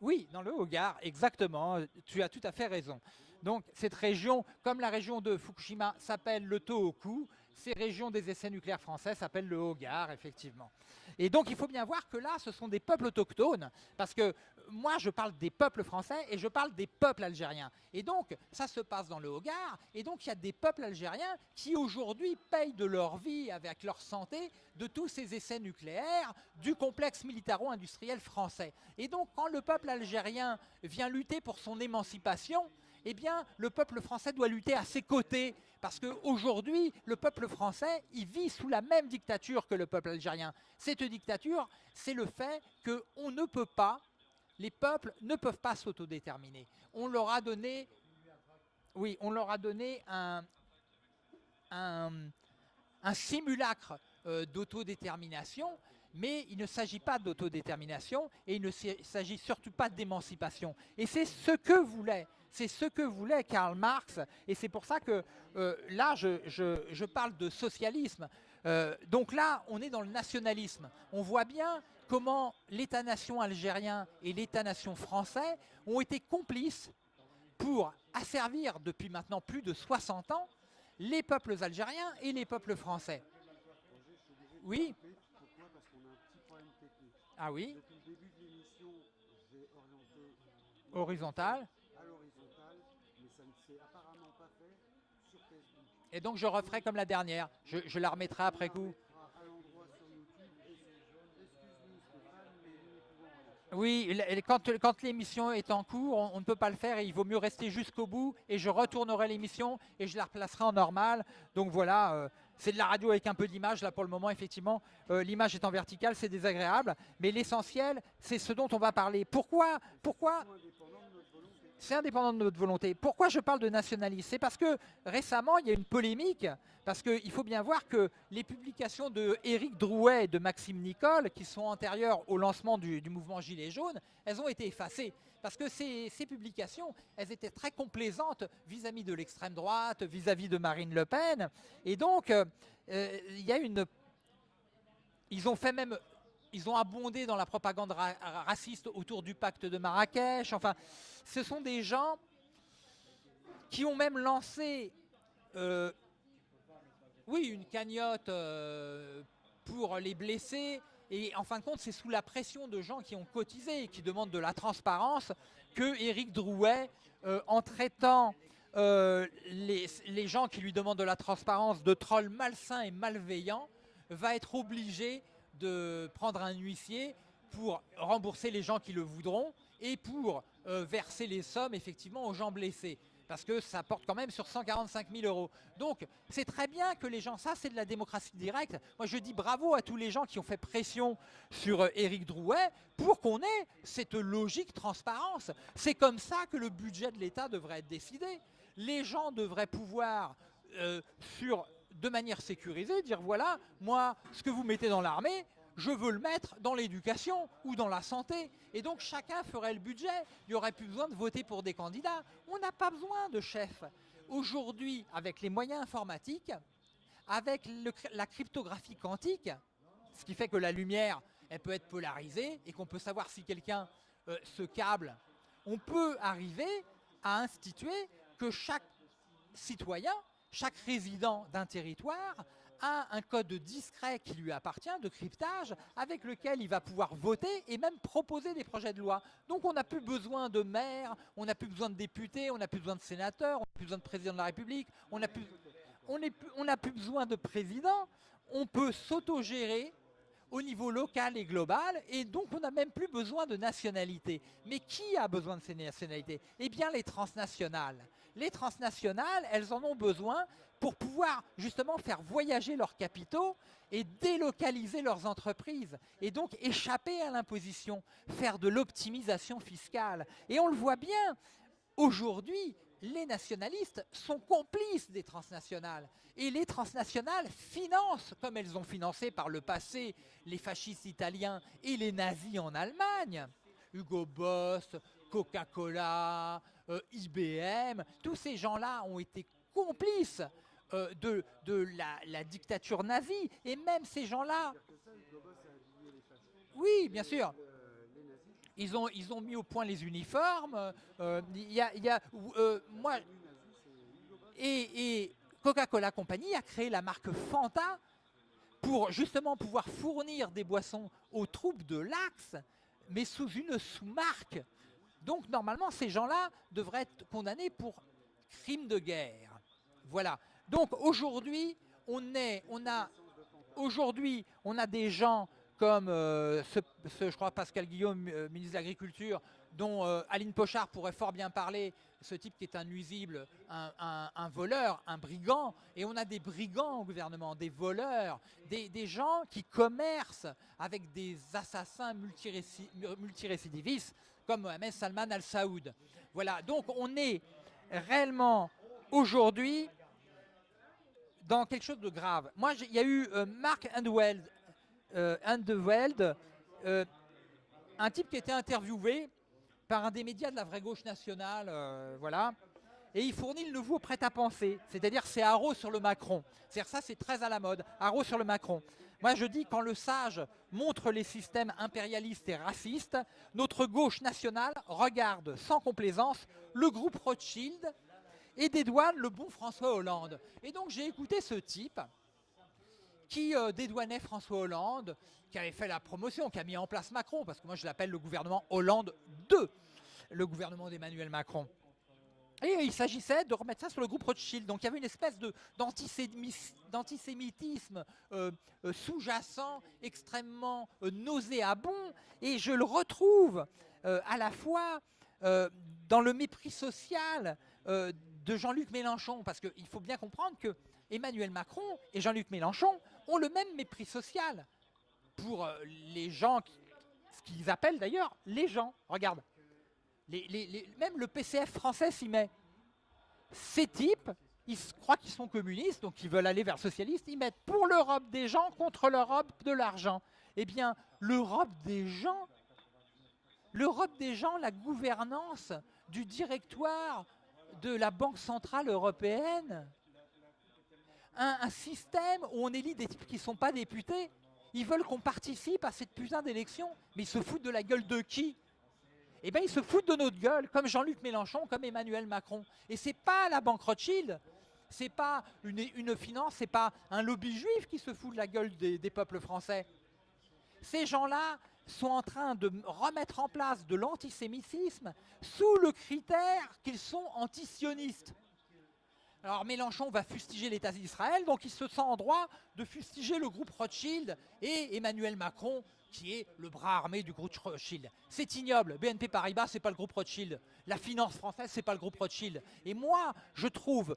[SPEAKER 1] Oui, dans le Hogar, exactement, tu as tout à fait raison. Donc cette région, comme la région de Fukushima s'appelle le Tohoku, ces régions des essais nucléaires français s'appellent le Hogar, effectivement. Et donc il faut bien voir que là, ce sont des peuples autochtones, parce que moi je parle des peuples français et je parle des peuples algériens. Et donc ça se passe dans le Hogar, et donc il y a des peuples algériens qui aujourd'hui payent de leur vie, avec leur santé, de tous ces essais nucléaires du complexe militaro-industriel français. Et donc quand le peuple algérien vient lutter pour son émancipation, eh bien, le peuple français doit lutter à ses côtés. Parce qu'aujourd'hui, le peuple français, il vit sous la même dictature que le peuple algérien. Cette dictature, c'est le fait qu'on ne peut pas, les peuples ne peuvent pas s'autodéterminer. On leur a donné, oui, on leur a donné un, simulacre euh, d'autodétermination, mais il ne s'agit pas d'autodétermination et il ne s'agit surtout pas d'émancipation. Et c'est ce que voulait c'est ce que voulait Karl Marx, et c'est pour ça que euh, là, je, parle de socialisme. Euh, donc là, on est dans le nationalisme. On voit bien comment l'État-nation algérien et l'État-nation français ont été complices pour asservir depuis maintenant plus de 60 ans les peuples algériens et les peuples français. Oui Ah oui Horizontal Et donc je referai comme la dernière. Je, la remettrai après coup. Oui, quand, l'émission est en cours, on, ne peut pas le faire et il vaut mieux rester jusqu'au bout et je retournerai l'émission et je la replacerai en normal. Donc voilà, euh, c'est de la radio avec un peu d'image. Là pour le moment, effectivement, euh, l'image est en verticale, c'est désagréable. Mais l'essentiel, c'est ce dont on va parler. Pourquoi, pourquoi c'est indépendant de notre volonté. Pourquoi je parle de nationalisme? C'est parce que récemment, il y a une polémique, parce qu'il faut bien voir que les publications de Éric Drouet et de Maxime Nicole, qui sont antérieures au lancement du, mouvement Gilets jaunes, elles ont été effacées. Parce que ces, publications, elles étaient très complaisantes vis-à-vis de l'extrême droite, vis-à-vis de Marine Le Pen. Et donc, euh, euh, il y a une... Ils ont fait même ils ont abondé dans la propagande raciste autour du pacte de Marrakech. Enfin, ce sont des gens qui ont même lancé, euh, une cagnotte euh, pour les blessés. Et en fin de compte, c'est sous la pression de gens qui ont cotisé et qui demandent de la transparence que Éric Drouet, euh, en traitant les, les, gens qui lui demandent de la transparence de trolls malsains et malveillants, va être obligé de prendre un huissier pour rembourser les gens qui le voudront et pour euh, verser les sommes effectivement aux gens blessés parce que ça porte quand même sur 145 000 euros. Donc, c'est très bien que les gens, ça c'est de la démocratie directe. Moi, je dis bravo à tous les gens qui ont fait pression sur euh, Éric Drouet pour qu'on ait cette logique transparence. C'est comme ça que le budget de l'État devrait être décidé. Les gens devraient pouvoir, euh, sur de manière sécurisée, dire voilà, moi, ce que vous mettez dans l'armée, je veux le mettre dans l'éducation ou dans la santé. Et donc chacun ferait le budget. Il n'y aurait plus besoin de voter pour des candidats. On n'a pas besoin de chef. Aujourd'hui, avec les moyens informatiques, avec la cryptographie quantique, ce qui fait que la lumière, elle peut être polarisée et qu'on peut savoir si quelqu'un euh, se câble, on peut arriver à instituer que chaque citoyen chaque résident d'un territoire a un code discret qui lui appartient, de cryptage, avec lequel il va pouvoir voter et même proposer des projets de loi. Donc on n'a plus besoin de maires, on n'a plus besoin de députés, on n'a plus besoin de sénateurs, on n'a plus besoin de président de la République, on n'a plus, on plus besoin de président, on peut s'autogérer au niveau local et global, et donc on n'a même plus besoin de nationalité. Mais qui a besoin de ces nationalités? Eh bien les transnationales les transnationales, elles en ont besoin pour pouvoir justement faire voyager leurs capitaux et délocaliser leurs entreprises et donc échapper à l'imposition, faire de l'optimisation fiscale. Et on le voit bien, aujourd'hui, les nationalistes sont complices des transnationales. Et les transnationales financent, comme elles ont financé par le passé les fascistes italiens et les nazis en Allemagne, Hugo Boss, Coca-Cola, euh, IBM, tous ces gens-là ont été complices euh, de, la, dictature nazie. Et même ces gens-là... Oui, bien sûr. Ils ont, mis au point les uniformes. Moi, et, et Coca-Cola Company a créé la marque Fanta pour justement pouvoir fournir des boissons aux troupes de l'Axe, mais sous une sous-marque. Donc normalement, ces gens-là devraient être condamnés pour crimes de guerre. Voilà. Donc aujourd'hui, on a, aujourd'hui, on a des gens comme euh, ce, je crois Pascal Guillaume, euh, ministre de l'Agriculture, dont euh, Aline Pochard pourrait fort bien parler, ce type qui est un nuisible, un, voleur, un brigand, et on a des brigands au gouvernement, des voleurs, des, gens qui commercent avec des assassins multirécidivistes, comme Mohamed Salman al-Saoud. Voilà, donc on est réellement aujourd'hui dans quelque chose de grave. Moi, il y a eu Mark Andweld, euh, euh, un type qui été interviewé par un des médias de la vraie gauche nationale, euh, voilà, et il fournit le nouveau prêt-à-penser, c'est-à-dire c'est Haro sur le Macron. C'est-à-dire ça, c'est très à la mode, Haro sur le Macron. Moi, je dis, quand le sage montre les systèmes impérialistes et racistes, notre gauche nationale regarde sans complaisance le groupe Rothschild et dédouane le bon François Hollande. Et donc, j'ai écouté ce type, qui euh, dédouanait François Hollande, qui avait fait la promotion, qui a mis en place Macron, parce que moi je l'appelle le gouvernement Hollande 2, le gouvernement d'Emmanuel Macron. Il s'agissait de remettre ça sur le groupe Rothschild. Donc il y avait une espèce d'antisémitisme euh, euh, sous-jacent, extrêmement nauséabond. Et je le retrouve à la fois dans le mépris social de Jean-Luc Mélenchon. Parce qu'il faut bien comprendre que Emmanuel Macron et Jean-Luc Mélenchon ont le même mépris social pour euh, les gens, ce qu'ils appellent d'ailleurs les gens. Regarde, même le PCF français s'y met. Ces types, ils croient qu'ils sont communistes, donc ils veulent aller vers socialiste, ils mettent pour l'Europe des gens contre l'Europe de l'argent. Eh bien, l'Europe des gens, l'Europe des gens, la gouvernance du directoire de la Banque Centrale Européenne, un, système où on élit des types qui ne sont pas députés. Ils veulent qu'on participe à cette putain d'élection, mais ils se foutent de la gueule de qui? Eh bien, ils se foutent de notre gueule, comme Jean-Luc Mélenchon, comme Emmanuel Macron. Et c'est pas la banque Rothschild, c'est pas une, une finance, c'est pas un lobby juif qui se fout de la gueule des, des peuples français. Ces gens-là sont en train de remettre en place de l'antisémitisme sous le critère qu'ils sont antisionistes. Alors Mélenchon va fustiger l'État d'Israël, donc il se sent en droit de fustiger le groupe Rothschild et Emmanuel Macron, qui est le bras armé du groupe Rothschild. C'est ignoble. BNP Paribas, c'est pas le groupe Rothschild. La finance française, c'est pas le groupe Rothschild. Et moi, je trouve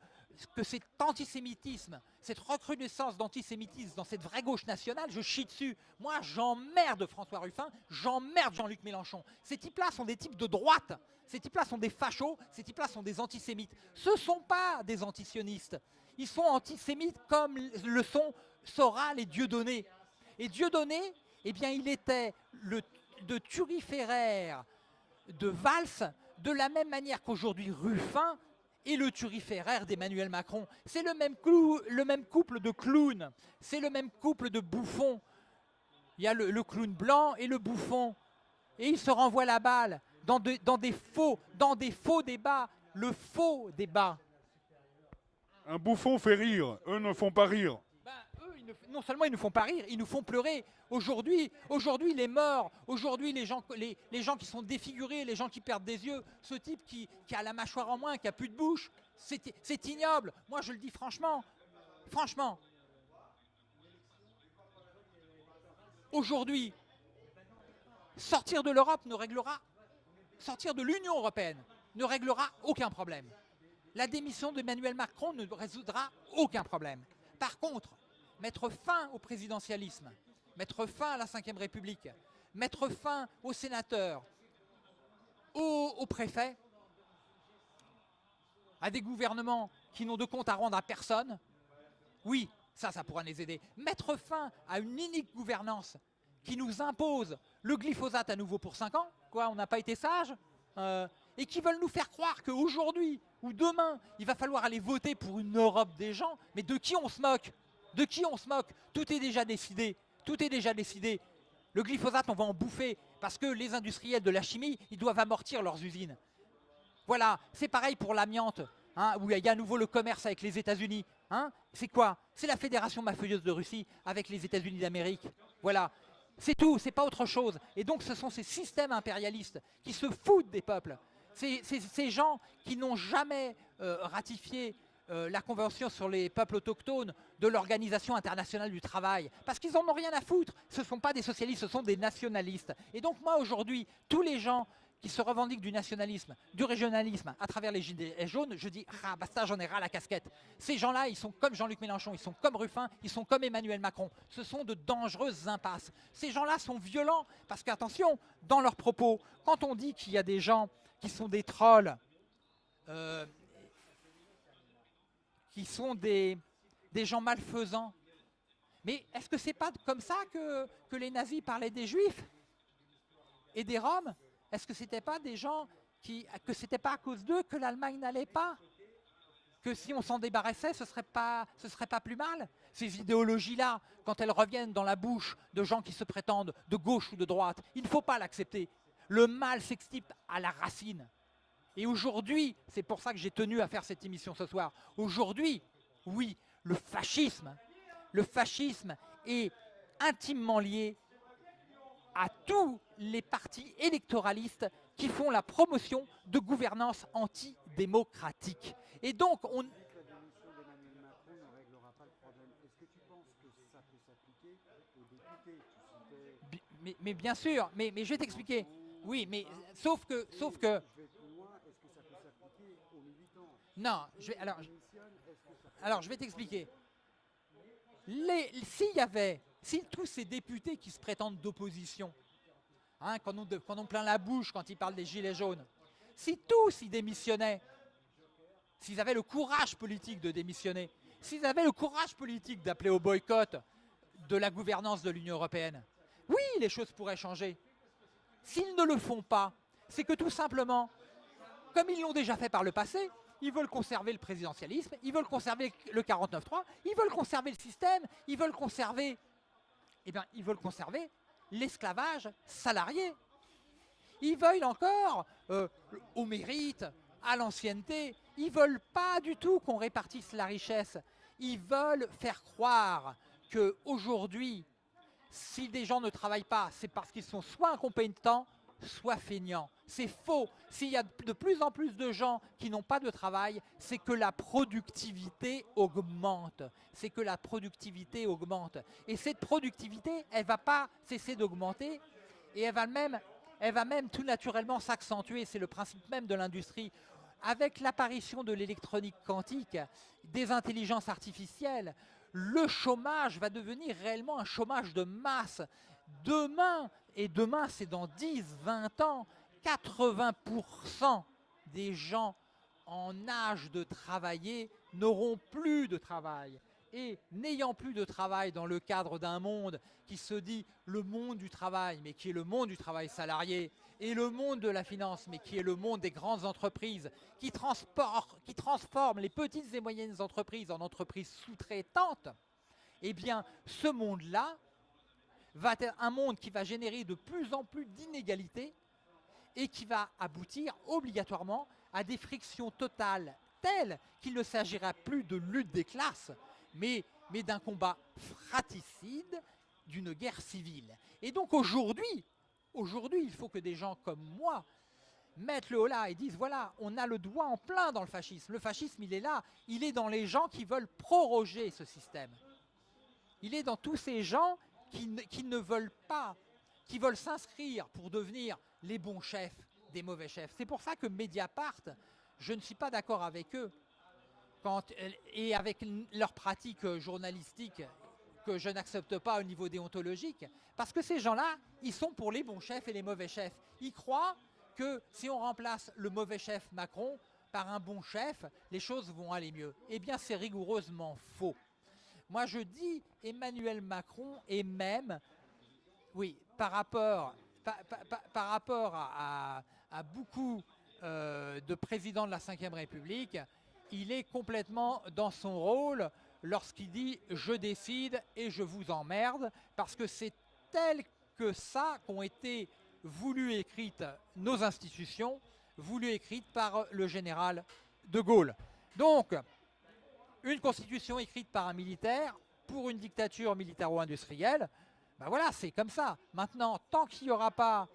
[SPEAKER 1] que cet antisémitisme, cette recrudescence d'antisémitisme dans cette vraie gauche nationale, je chie dessus. Moi, j'emmerde François Ruffin, j'emmerde Jean-Luc Mélenchon. Ces types-là sont des types de droite. Ces types-là sont des fachos, ces types-là sont des antisémites. Ce ne sont pas des antisionistes. Ils sont antisémites comme le sont Soral et Dieudonné. Et Dieudonné, eh bien, il était le, de turiféraire de Valls, de la même manière qu'aujourd'hui Ruffin et le turiféraire d'Emmanuel Macron. C'est le, même le même couple de clowns, c'est le même couple de bouffons. Il y a le, clown blanc et le bouffon. Et ils se renvoient la balle dans, dans, des faux, dans des faux débats. Le faux débat.
[SPEAKER 3] Un bouffon fait rire, eux ne font pas rire
[SPEAKER 1] non seulement ils nous font pas rire, ils nous font pleurer. Aujourd'hui, aujourd'hui les morts, aujourd'hui les gens, les, gens qui sont défigurés, les gens qui perdent des yeux, ce type qui, a la mâchoire en moins, qui a plus de bouche, c'est ignoble. Moi je le dis franchement, franchement. Aujourd'hui, sortir de l'Europe ne réglera, sortir de l'Union Européenne ne réglera aucun problème. La démission d'Emmanuel Macron ne résoudra aucun problème. Par contre, mettre fin au présidentialisme, mettre fin à la Ve République, mettre fin aux sénateurs, aux, préfets, à des gouvernements qui n'ont de compte à rendre à personne, oui, ça, ça pourra les aider. Mettre fin à une unique gouvernance qui nous impose le glyphosate à nouveau pour 5 ans, quoi, on n'a pas été sage, euh, et qui veulent nous faire croire qu'aujourd'hui ou demain, il va falloir aller voter pour une Europe des gens, mais de qui on se moque? De qui on se moque? Tout est déjà décidé. Tout est déjà décidé. Le glyphosate, on va en bouffer parce que les industriels de la chimie, ils doivent amortir leurs usines. Voilà, c'est pareil pour l'amiante, hein, où il y a à nouveau le commerce avec les États-Unis. Hein c'est quoi? C'est la fédération mafieuse de Russie avec les États-Unis d'Amérique. Voilà. C'est tout, c'est pas autre chose. Et donc ce sont ces systèmes impérialistes qui se foutent des peuples. Ces gens qui n'ont jamais euh, ratifié euh, la Convention sur les peuples autochtones de l'Organisation internationale du travail, parce qu'ils n'en ont rien à foutre. Ce ne sont pas des socialistes, ce sont des nationalistes. Et donc moi aujourd'hui, tous les gens qui se revendiquent du nationalisme, du régionalisme à travers les gilets jaunes, je dis « Ah, basta, j'en ai ras la casquette ». Ces gens-là, ils sont comme Jean-Luc Mélenchon, ils sont comme Ruffin, ils sont comme Emmanuel Macron. Ce sont de dangereuses impasses. Ces gens-là sont violents parce qu'attention, dans leurs propos, quand on dit qu'il y a des gens qui sont des trolls, euh, qui sont des, gens malfaisants. Mais est-ce que c'est pas comme ça que, les nazis parlaient des juifs et des roms? Est-ce que c'était pas des gens qui, que c'était pas à cause d'eux que l'Allemagne n'allait pas? Que si on s'en débarrassait, ce serait pas, ce serait pas plus mal. Ces idéologies-là, quand elles reviennent dans la bouche de gens qui se prétendent de gauche ou de droite, il ne faut pas l'accepter. Le mal s'extirpe à la racine. Et aujourd'hui, c'est pour ça que j'ai tenu à faire cette émission ce soir, aujourd'hui, oui, le fascisme, le fascisme est intimement lié à tous les partis électoralistes qui font la promotion de gouvernance antidémocratique. Et donc, on... Mais, mais, bien sûr, mais, mais je vais t'expliquer. Oui, mais sauf que, sauf que non, je vais, alors, je vais t'expliquer. S'il y avait, si tous ces députés qui se prétendent d'opposition, hein, quand, on, quand on la bouche quand ils parlent des gilets jaunes, si tous y démissionnaient, s'ils avaient le courage politique de démissionner, s'ils avaient le courage politique d'appeler au boycott de la gouvernance de l'Union européenne, oui, les choses pourraient changer. S'ils ne le font pas, c'est que tout simplement, comme ils l'ont déjà fait par le passé, ils veulent conserver le présidentialisme, ils veulent conserver le 49-3, ils veulent conserver le système, ils veulent conserver, eh bien, ils veulent conserver l'esclavage salarié. Ils veulent encore euh, au mérite, à l'ancienneté. Ils veulent pas du tout qu'on répartisse la richesse. Ils veulent faire croire qu'aujourd'hui, si des gens ne travaillent pas, c'est parce qu'ils sont soit incompétents, soit feignants. C'est faux. S'il y a de plus en plus de gens qui n'ont pas de travail, c'est que la productivité augmente. C'est que la productivité augmente. Et cette productivité, elle ne va pas cesser d'augmenter et elle va même tout naturellement s'accentuer. C'est le principe même de l'industrie. Avec l'apparition de l'électronique quantique, des intelligences artificielles, le chômage va devenir réellement un chômage de masse. Demain, et demain c'est dans 10, 20 ans, 80% des gens en âge de travailler n'auront plus de travail. Et n'ayant plus de travail dans le cadre d'un monde qui se dit le monde du travail, mais qui est le monde du travail salarié, et le monde de la finance, mais qui est le monde des grandes entreprises, qui, qui transforment les petites et moyennes entreprises en entreprises sous-traitantes, eh bien, ce monde-là va être un monde qui va générer de plus en plus d'inégalités et qui va aboutir obligatoirement à des frictions totales telles qu'il ne s'agira plus de lutte des classes, mais, mais d'un combat fratricide, d'une guerre civile. Et donc aujourd'hui, aujourd'hui, il faut que des gens comme moi mettent le haut là et disent voilà, on a le doigt en plein dans le fascisme. Le fascisme, il est là, il est dans les gens qui veulent proroger ce système. Il est dans tous ces gens qui ne veulent pas, qui veulent s'inscrire pour devenir les bons chefs des mauvais chefs. C'est pour ça que Mediapart, je ne suis pas d'accord avec eux quand, et avec leurs pratiques journalistiques que je n'accepte pas au niveau déontologique, parce que ces gens-là, ils sont pour les bons chefs et les mauvais chefs. Ils croient que si on remplace le mauvais chef Macron par un bon chef, les choses vont aller mieux. Eh bien, c'est rigoureusement faux. Moi, je dis Emmanuel Macron est même, oui, par rapport rapport à, beaucoup euh, de présidents de la Ve République, il est complètement dans son rôle lorsqu'il dit « je décide et je vous emmerde » parce que c'est tel que ça qu'ont été voulu écrites nos institutions, voulu écrites par le général de Gaulle. Donc, une constitution écrite par un militaire pour une dictature militaro-industrielle, ben voilà, c'est comme ça. Maintenant, tant qu'il n'y aura pas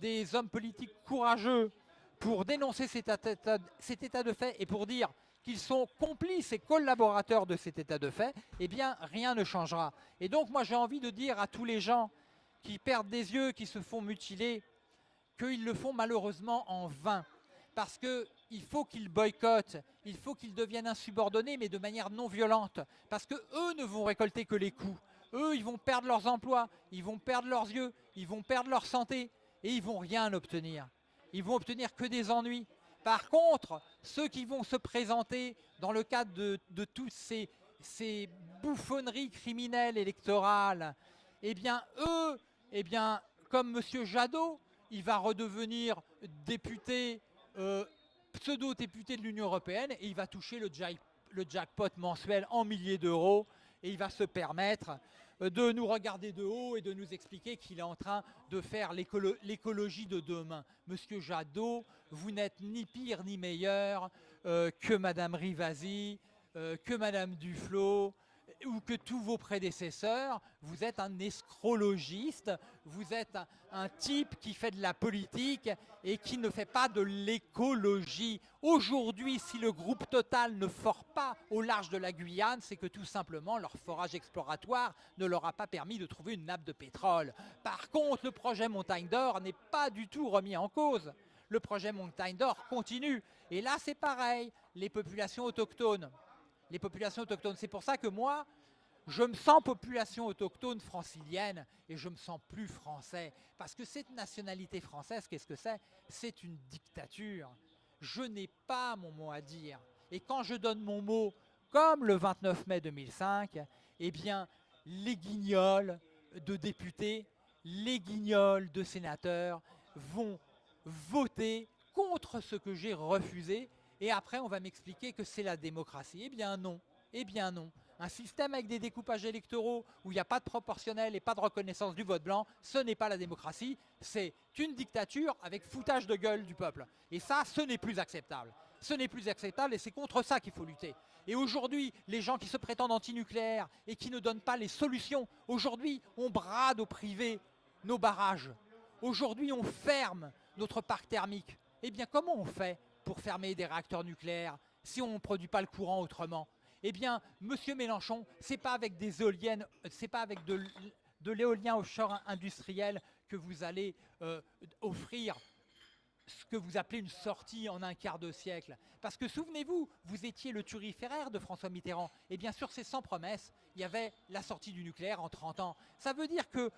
[SPEAKER 1] des hommes politiques courageux pour dénoncer cet état, cet état de fait et pour dire qu'ils sont complices et collaborateurs de cet état de fait, eh bien rien ne changera. Et donc moi j'ai envie de dire à tous les gens qui perdent des yeux, qui se font mutiler, qu'ils le font malheureusement en vain. Parce qu'il faut qu'ils boycottent, il faut qu'ils deviennent insubordonnés, mais de manière non violente. Parce que eux ne vont récolter que les coups. Eux, ils vont perdre leurs emplois, ils vont perdre leurs yeux, ils vont perdre leur santé, et ils vont rien obtenir. Ils vont obtenir que des ennuis. Par contre, ceux qui vont se présenter dans le cadre de, toutes ces, ces, bouffonneries criminelles électorales, eh bien, eux, eh bien, comme M. Jadot, il va redevenir député, euh, pseudo-député de l'Union Européenne et il va toucher le, jackpot mensuel en milliers d'euros et il va se permettre euh, de nous regarder de haut et de nous expliquer qu'il est en train de faire l'écologie de demain. Monsieur Jadot, vous n'êtes ni pire ni meilleur euh, que Madame Rivasi, que Madame Duflot, ou que tous vos prédécesseurs, vous êtes un escrologiste, vous êtes un, type qui fait de la politique et qui ne fait pas de l'écologie. Aujourd'hui, si le groupe Total ne fort pas au large de la Guyane, c'est que tout simplement leur forage exploratoire ne leur a pas permis de trouver une nappe de pétrole. Par contre, le projet Montagne d'Or n'est pas du tout remis en cause. Le projet Montagne d'Or continue. Et là, c'est pareil, les populations autochtones les populations autochtones. C'est pour ça que moi, je me sens population autochtone francilienne et je me sens plus français. Parce que cette nationalité française, qu'est-ce que c'est? C'est une dictature. Je n'ai pas mon mot à dire. Et quand je donne mon mot, comme le 29 mai 2005, eh bien, les guignols de députés, les guignols de sénateurs vont voter contre ce que j'ai refusé et après on va m'expliquer que c'est la démocratie. Eh bien non, eh bien non. Un système avec des découpages électoraux où il n'y a pas de proportionnel et pas de reconnaissance du vote blanc, ce n'est pas la démocratie, c'est une dictature avec foutage de gueule du peuple. Et ça, ce n'est plus acceptable. Ce n'est plus acceptable et c'est contre ça qu'il faut lutter. Et aujourd'hui, les gens qui se prétendent antinucléaires et qui ne donnent pas les solutions, aujourd'hui, on brade au privé nos barrages. Aujourd'hui, on ferme notre parc thermique. Eh bien, comment on fait pour fermer des réacteurs nucléaires si on ne produit pas le courant autrement Eh bien, Monsieur Mélenchon, c'est pas avec des éoliennes, c'est pas avec de, l'éolien offshore industriel que vous allez euh, offrir ce que vous appelez une sortie en un quart de siècle. Parce que souvenez-vous, vous étiez le turiféraire de François Mitterrand. Et bien sûr, c'est sans promesse, il y avait la sortie du nucléaire en 30 ans. Ça veut dire que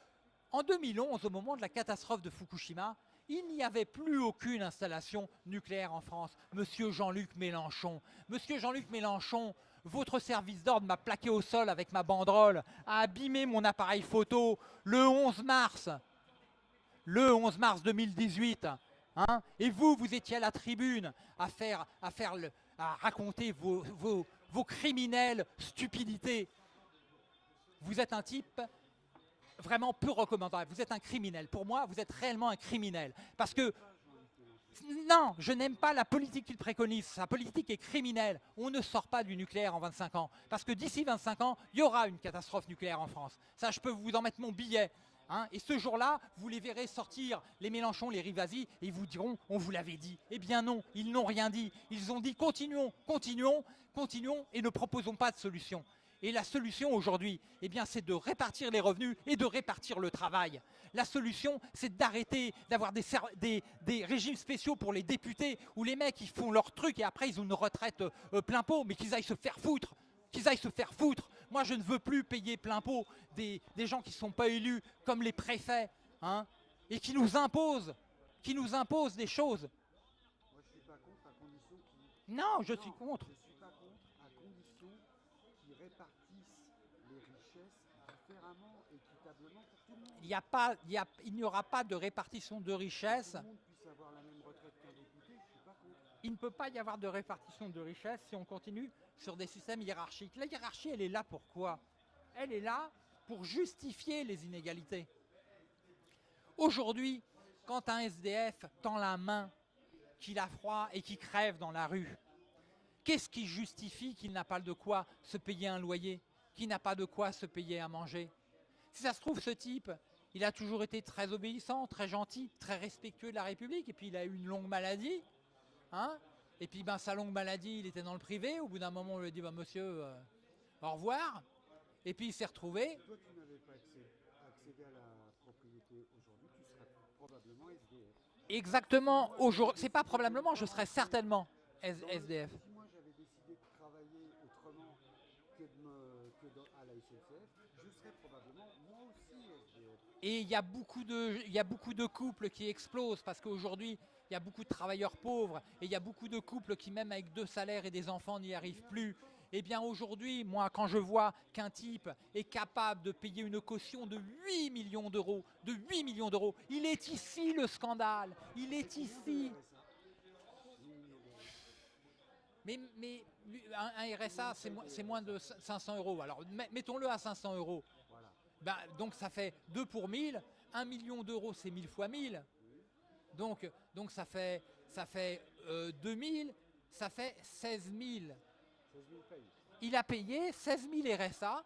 [SPEAKER 1] en 2011, au moment de la catastrophe de Fukushima, il n'y avait plus aucune installation nucléaire en France. Monsieur Jean-Luc Mélenchon, Monsieur Jean-Luc Mélenchon, votre service d'ordre m'a plaqué au sol avec ma banderole, a abîmé mon appareil photo le 11 mars, le 11 mars 2018. Hein et vous, vous étiez à la tribune à, faire, raconter vos criminelles stupidités. Vous êtes un type vraiment peu recommandable. Vous êtes un criminel. Pour moi, vous êtes réellement un criminel. Parce que, non, je n'aime pas la politique qu'il préconise. Sa politique est criminelle. On ne sort pas du nucléaire en 25 ans. Parce que d'ici 25 ans, il y aura une catastrophe nucléaire en France. Ça, je peux vous en mettre mon billet. Hein. et ce jour-là, vous les verrez sortir, les Mélenchon, les Rivasi, et ils vous diront, on vous l'avait dit. Eh bien non, ils n'ont rien dit. Ils ont dit, continuons, continuons, continuons, et ne proposons pas de solution. Et la solution aujourd'hui, eh bien, c'est de répartir les revenus et de répartir le travail. La solution, c'est d'arrêter d'avoir des, des, régimes spéciaux pour les députés où les mecs, ils font leur truc et après, ils ont une retraite euh, plein pot, mais qu'ils aillent se faire foutre qu'ils aillent se faire foutre. Moi, je ne veux plus payer plein pot des, gens qui ne sont pas élus comme les préfets, hein, et qui nous imposent, qui nous imposent des choses.
[SPEAKER 2] Moi, je suis pas contre à condition
[SPEAKER 1] Non, je suis contre. Il n'y a pas, il, n'y aura pas de répartition de richesses. Il ne peut pas y avoir de répartition de richesses si on continue sur des systèmes hiérarchiques. La hiérarchie, elle est là pourquoi Elle est là pour justifier les inégalités. Aujourd'hui, quand un SDF tend la main, qu'il a froid et qu'il crève dans la rue, Qu'est-ce qui justifie qu'il n'a pas de quoi se payer un loyer, qu'il n'a pas de quoi se payer à manger? Si ça se trouve, ce type, il a toujours été très obéissant, très gentil, très respectueux de la République, et puis il a eu une longue maladie. Hein et puis ben, sa longue maladie, il était dans le privé. Au bout d'un moment, on lui a dit bah, Monsieur, euh, au revoir. Et puis il s'est retrouvé.
[SPEAKER 2] Toi, tu n'avais pas accédé à la propriété aujourd'hui, tu serais probablement SDF.
[SPEAKER 1] Exactement. Aujourd'hui, c'est pas probablement, je serais certainement SDF.
[SPEAKER 2] Si moi j'avais décidé de travailler autrement que, de me, que dans, à la SNCF, je serais probablement.
[SPEAKER 1] Et il y, a beaucoup de, couples qui explosent parce qu'aujourd'hui, il y a beaucoup de travailleurs pauvres et il y a beaucoup de couples qui, même avec deux salaires et des enfants, n'y arrivent plus. Eh bien aujourd'hui, moi, quand je vois qu'un type est capable de payer une caution de 8 millions d'euros, de 8 millions d'euros, il est ici le scandale, il est ici. Mais, mais un, RSA, c'est moins de 500 euros. Alors mettons-le à 500 euros. Ben, donc ça fait 2 pour 1000. 1 million d'euros, c'est 1000 fois 1000. Donc, ça fait, ça fait 2000, euh, ça fait 16 000. Il a payé 16 000 RSA.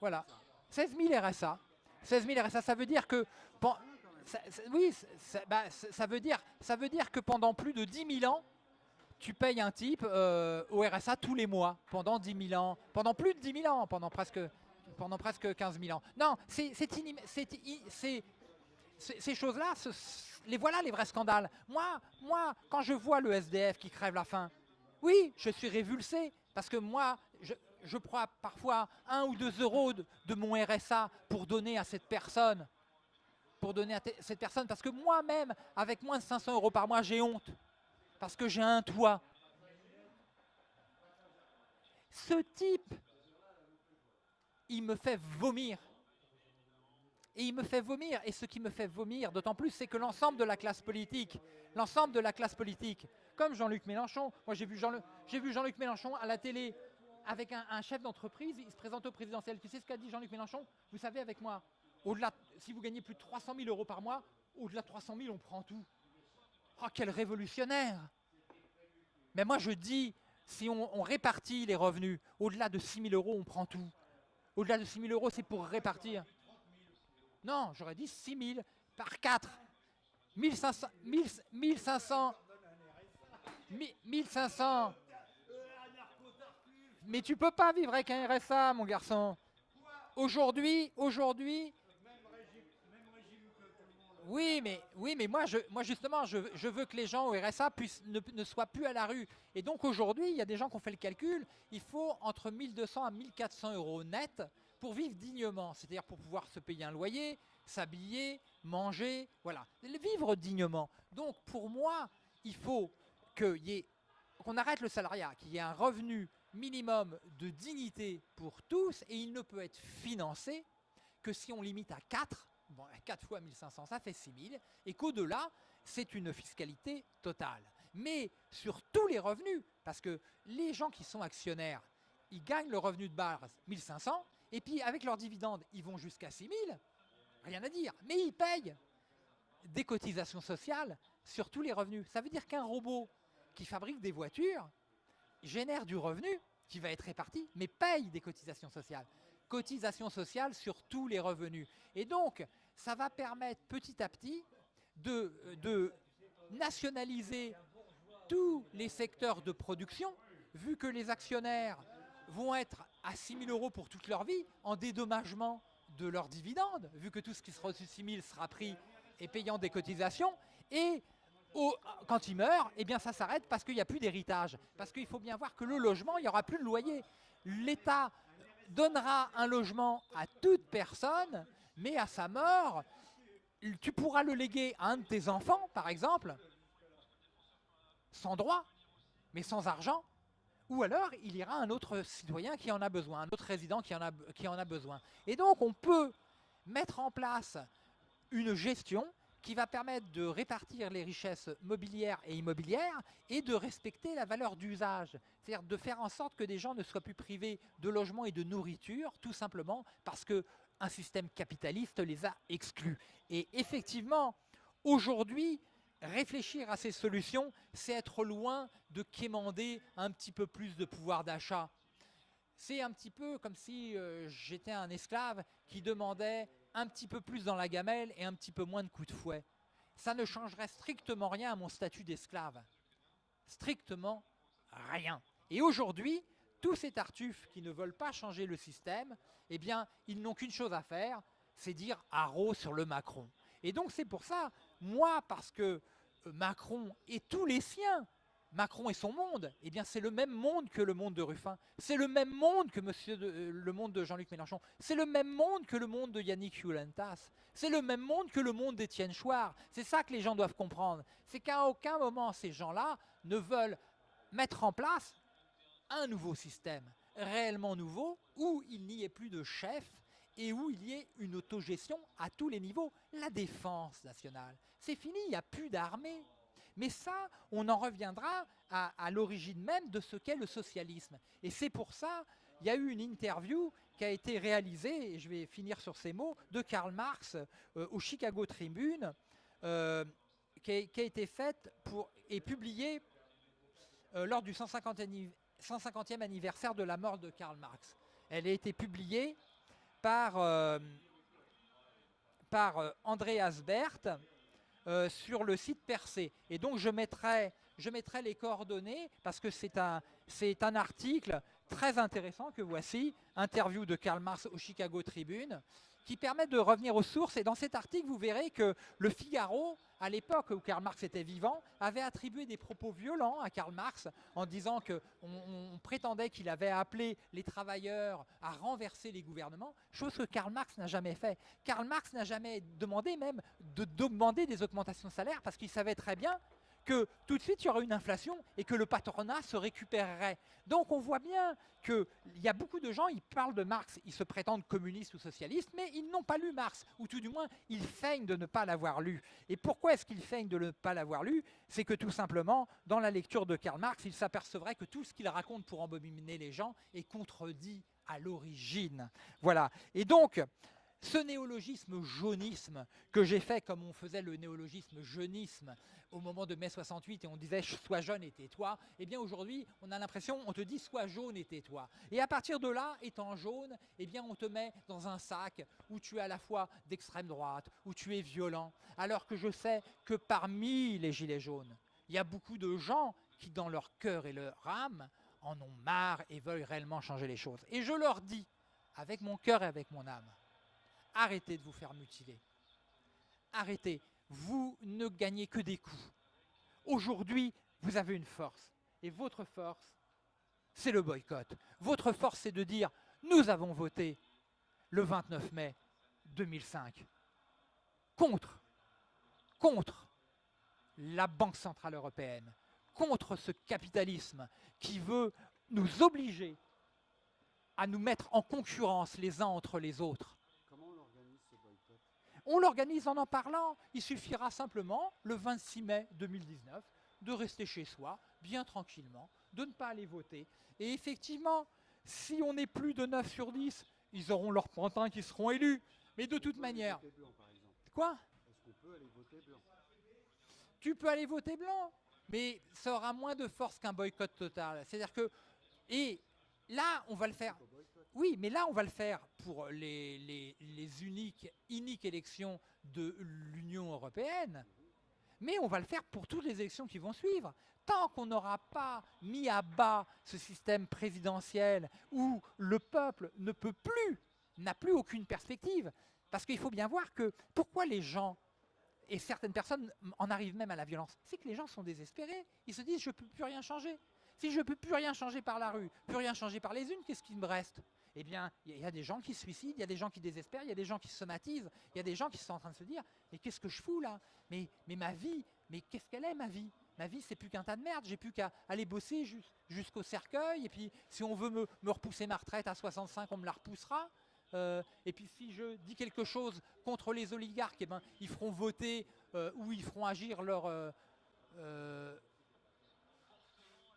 [SPEAKER 1] Voilà. 16 000 RSA. 16 000 RSA, ça veut dire que... oui, bah, ça, veut dire, ça veut dire que pendant plus de 10 000 ans, tu payes un type euh, au RSA tous les mois, pendant 10 000 ans, pendant plus de 10 000 ans, pendant presque, pendant presque 15 000 ans. Non, c'est ces choses-là, les voilà les vrais scandales. Moi, moi, quand je vois le SDF qui crève la faim, oui, je suis révulsé, parce que moi, je, prends parfois un ou deux euros de, mon RSA pour donner à cette personne. Pour donner à cette personne, parce que moi-même, avec moins de 500 euros par mois, j'ai honte. Parce que j'ai un toit. Ce type, il me fait vomir et il me fait vomir. Et ce qui me fait vomir, d'autant plus, c'est que l'ensemble de la classe politique, l'ensemble de la classe politique, comme Jean-Luc Mélenchon, moi j'ai vu Jean-Luc Mélenchon à la télé avec un, chef d'entreprise, il se présente au présidentiel. Tu sais ce qu'a dit Jean-Luc Mélenchon? Vous savez, avec moi, au-delà, si vous gagnez plus de 300 000 euros par mois, au-delà de 300 000, on prend tout. Oh, quel révolutionnaire Mais moi je dis, si on, on répartit les revenus, au-delà de 6 000 euros, on prend tout. Au-delà de 6 000 euros, c'est pour répartir. Non, j'aurais dit 6 000 par 4. 1500, 1500, 1500. Mais tu peux pas vivre avec un RSA, mon garçon. Aujourd'hui, aujourd'hui. Oui, mais, oui, mais moi, moi justement, je, veux que les gens au RSA puissent, ne, ne soient plus à la rue. Et donc aujourd'hui, il y a des gens qui ont fait le calcul. Il faut entre 1200 à 1400 euros net pour vivre dignement, c'est-à-dire pour pouvoir se payer un loyer, s'habiller, manger, voilà, vivre dignement. Donc pour moi, il faut qu'on arrête le salariat, qu'il y ait un revenu minimum de dignité pour tous et il ne peut être financé que si on limite à 4, bon, 4 fois 1500, ça fait 6000, et qu'au-delà, c'est une fiscalité totale. Mais sur tous les revenus, parce que les gens qui sont actionnaires, ils gagnent le revenu de base 1500, et puis avec leurs dividendes, ils vont jusqu'à 6 000, rien à dire. Mais ils payent des cotisations sociales sur tous les revenus. Ça veut dire qu'un robot qui fabrique des voitures génère du revenu qui va être réparti, mais paye des cotisations sociales. Cotisations sociales sur tous les revenus. Et donc, ça va permettre petit à petit de, de nationaliser tous les secteurs de production, vu que les actionnaires vont être à 6 000 euros pour toute leur vie en dédommagement de leurs dividendes, vu que tout ce qui sera de 6 000 sera pris et payant des cotisations. Et quand ils meurent, eh bien ça s'arrête parce qu'il n'y a plus d'héritage. Parce qu'il faut bien voir que le logement, il n'y aura plus de loyer. L'État donnera un logement à toute personne, mais à sa mort, tu pourras le léguer à un de tes enfants, par exemple, sans droit, mais sans argent, ou alors il ira à un autre citoyen qui en a besoin, un autre résident qui en a, qui en a besoin. Et donc on peut mettre en place une gestion qui va permettre de répartir les richesses mobilières et immobilières et de respecter la valeur d'usage. C'est-à-dire de faire en sorte que des gens ne soient plus privés de logement et de nourriture, tout simplement parce qu'un système capitaliste les a exclus. Et effectivement, aujourd'hui, réfléchir à ces solutions, c'est être loin de quémander un petit peu plus de pouvoir d'achat. C'est un petit peu comme si euh, j'étais un esclave qui demandait un petit peu plus dans la gamelle et un petit peu moins de coups de fouet. Ça ne changerait strictement rien à mon statut d'esclave. Strictement rien. Et aujourd'hui, tous ces tartuffes qui ne veulent pas changer le système, eh bien, ils n'ont qu'une chose à faire, c'est dire haro sur le Macron. Et donc c'est pour ça, moi, parce que Macron et tous les siens, Macron et son monde, eh bien c'est le même monde que le monde de Ruffin, c'est le même monde que monsieur euh, le monde de Jean-Luc Mélenchon, c'est le même monde que le monde de Yannick Hulentas, c'est le même monde que le monde d'Étienne Chouard. C'est ça que les gens doivent comprendre, c'est qu'à aucun moment ces gens-là ne veulent mettre en place un nouveau système réellement nouveau où il n'y ait plus de chef et où il y ait une autogestion à tous les niveaux. La défense nationale, c'est fini, il n'y a plus d'armée. Mais ça, on en reviendra à, l'origine même de ce qu'est le socialisme. Et c'est pour ça, il y a eu une interview qui a été réalisée, et je vais finir sur ces mots, de Karl Marx euh, au Chicago Tribune, euh, qui, a, été faite et publiée euh, lors du 150e 150e anniversaire de la mort de Karl Marx. Elle a été publiée par, par André Asbert euh, sur le site Percé. Et donc je mettrai, je mettrai les coordonnées parce que c'est un, un article très intéressant que voici, interview de Karl Marx au Chicago Tribune, qui permet de revenir aux sources. Et dans cet article, vous verrez que le Figaro, à l'époque où Karl Marx était vivant, avait attribué des propos violents à Karl Marx en disant qu'on on prétendait qu'il avait appelé les travailleurs à renverser les gouvernements, chose que Karl Marx n'a jamais fait. Karl Marx n'a jamais demandé même de des augmentations de salaire parce qu'il savait très bien que tout de suite il y aurait une inflation et que le patronat se récupérerait. Donc on voit bien qu'il y a beaucoup de gens, ils parlent de Marx, ils se prétendent communistes ou socialistes, mais ils n'ont pas lu Marx, ou tout du moins ils feignent de ne pas l'avoir lu. Et pourquoi est-ce qu'ils feignent de ne pas l'avoir lu? C'est que tout simplement, dans la lecture de Karl Marx, ils s'apercevraient que tout ce qu'il raconte pour embobiner les gens est contredit à l'origine. Voilà. Et donc, ce néologisme jaunisme que j'ai fait comme on faisait le néologisme jeunisme au moment de mai 68 et on disait sois jeune et tais-toi, eh bien aujourd'hui on a l'impression on te dit sois jaune et tais-toi. Et à partir de là, étant jaune, eh bien on te met dans un sac où tu es à la fois d'extrême droite, où tu es violent, alors que je sais que parmi les gilets jaunes, il y a beaucoup de gens qui dans leur cœur et leur âme en ont marre et veulent réellement changer les choses. Et je leur dis, avec mon cœur et avec mon âme, arrêtez de vous faire mutiler. Arrêtez. Vous ne gagnez que des coups. Aujourd'hui, vous avez une force. Et votre force, c'est le boycott. Votre force, c'est de dire, nous avons voté le 29 mai 2005 contre, contre la Banque Centrale Européenne, contre ce capitalisme qui veut nous obliger à nous mettre en concurrence les uns entre les autres on l'organise en en parlant. Il suffira simplement, le 26 mai 2019, de rester chez soi, bien tranquillement, de ne pas aller voter. Et effectivement, si on est plus de 9 sur 10, ils auront leurs pantins qui seront élus. Mais de toute manière... Quoi? Tu peux aller voter blanc, mais ça aura moins de force qu'un boycott total. C'est-à-dire que... Et là, on va le faire oui, mais là, on va le faire pour les, uniques, élections de l'Union européenne, mais on va le faire pour toutes les élections qui vont suivre. Tant qu'on n'aura pas mis à bas ce système présidentiel où le peuple ne peut plus, n'a plus aucune perspective, parce qu'il faut bien voir que pourquoi les gens, et certaines personnes en arrivent même à la violence, c'est que les gens sont désespérés. Ils se disent, je ne peux plus rien changer. Si je ne peux plus rien changer par la rue, plus rien changer par les unes, qu'est-ce qui me reste? Eh bien, il y a des gens qui se suicident, il y a des gens qui désespèrent, il y a des gens qui se somatisent, il y a des gens qui sont en train de se dire « Mais qu'est-ce que je fous là? Mais, ma vie, mais qu'est-ce qu'elle est ma vie? Ma vie, c'est plus qu'un tas de merde, j'ai plus qu'à aller bosser jusqu'au cercueil, et puis si on veut me, repousser ma retraite à 65, on me la repoussera. Euh, et puis si je dis quelque chose contre les oligarques, eh ben, ils feront voter euh, ou ils feront agir leur, euh,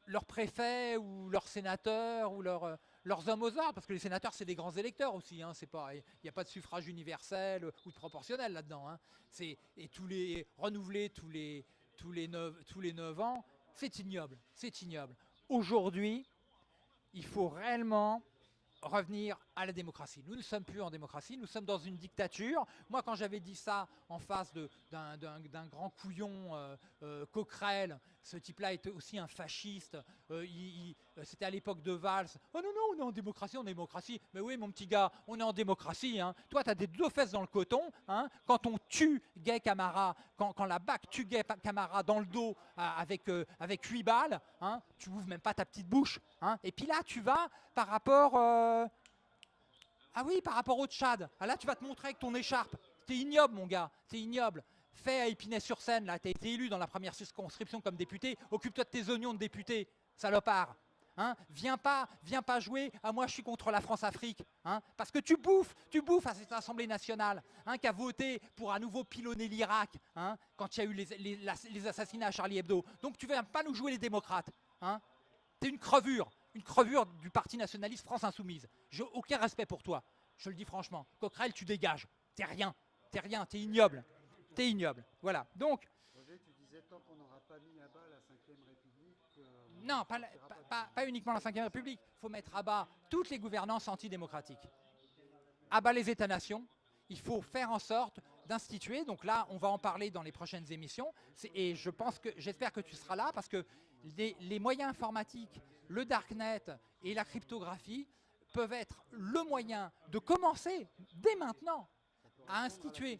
[SPEAKER 1] leur préfet ou leur sénateur ou leur leurs hommes aux ordres, parce que les sénateurs, c'est des grands électeurs aussi. Hein, il n'y a pas de suffrage universel ou de proportionnel là-dedans. Hein. et tous les renouveler tous les tous les 9, tous les 9 ans, c'est ignoble, c'est ignoble. Aujourd'hui, il faut réellement revenir à la démocratie. Nous ne sommes plus en démocratie, nous sommes dans une dictature. Moi, quand j'avais dit ça en face d'un grand couillon euh, euh, Coquerel, ce type-là était aussi un fasciste, euh, c'était à l'époque de Valls. Oh non, non, on est en démocratie, on est en démocratie. Mais oui, mon petit gars, on est en démocratie. Hein. Toi, tu as des deux fesses dans le coton. Hein. Quand on tue Gay Camara, quand, la BAC tue Gay Camara dans le dos avec, avec 8 balles, hein, tu ouvres même pas ta petite bouche. Et puis là, tu vas par rapport ah oui, par rapport au Tchad. Ah là, tu vas te montrer avec ton écharpe. T'es ignoble, mon gars. T'es ignoble. Fais à Épinay-sur-Seine, là, t'as été élu dans la première circonscription comme député. Occupe-toi de tes oignons de député, salopard. Hein viens pas, viens pas jouer. À moi, je suis contre la France-Afrique, hein parce que tu bouffes, tu bouffes à cette Assemblée nationale, hein, qui a voté pour à nouveau pilonner l'Irak, hein, quand il y a eu les, les, assassinats à Charlie Hebdo. Donc tu viens pas nous jouer les démocrates. Hein T'es une crevure une crevure du parti nationaliste France Insoumise. J'ai aucun respect pour toi, je le dis franchement. Coquerel, tu dégages. T'es rien. T'es rien, t'es ignoble. T'es ignoble. Voilà. Donc.
[SPEAKER 2] tu disais tant qu'on n'aura pas mis à bas la 5 République. Euh,
[SPEAKER 1] non, pas, uniquement la 5 République. Il faut mettre à bas toutes les gouvernances antidémocratiques. À bas les États-nations. Il faut faire en sorte d'instituer. Donc là, on va en parler dans les prochaines émissions. Et je pense que j'espère que tu seras là parce que les, moyens informatiques, le darknet et la cryptographie peuvent être le moyen de commencer dès maintenant à instituer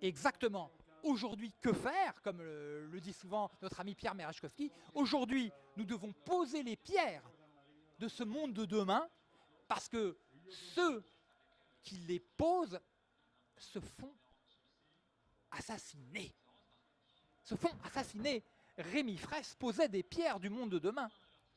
[SPEAKER 1] exactement aujourd'hui que faire, comme le, dit souvent notre ami Pierre Merechkowski, aujourd'hui nous devons poser les pierres de ce monde de demain parce que ceux qui les posent se font assassiner. Se font assassiner. Rémi Fraisse posait des pierres du monde de demain.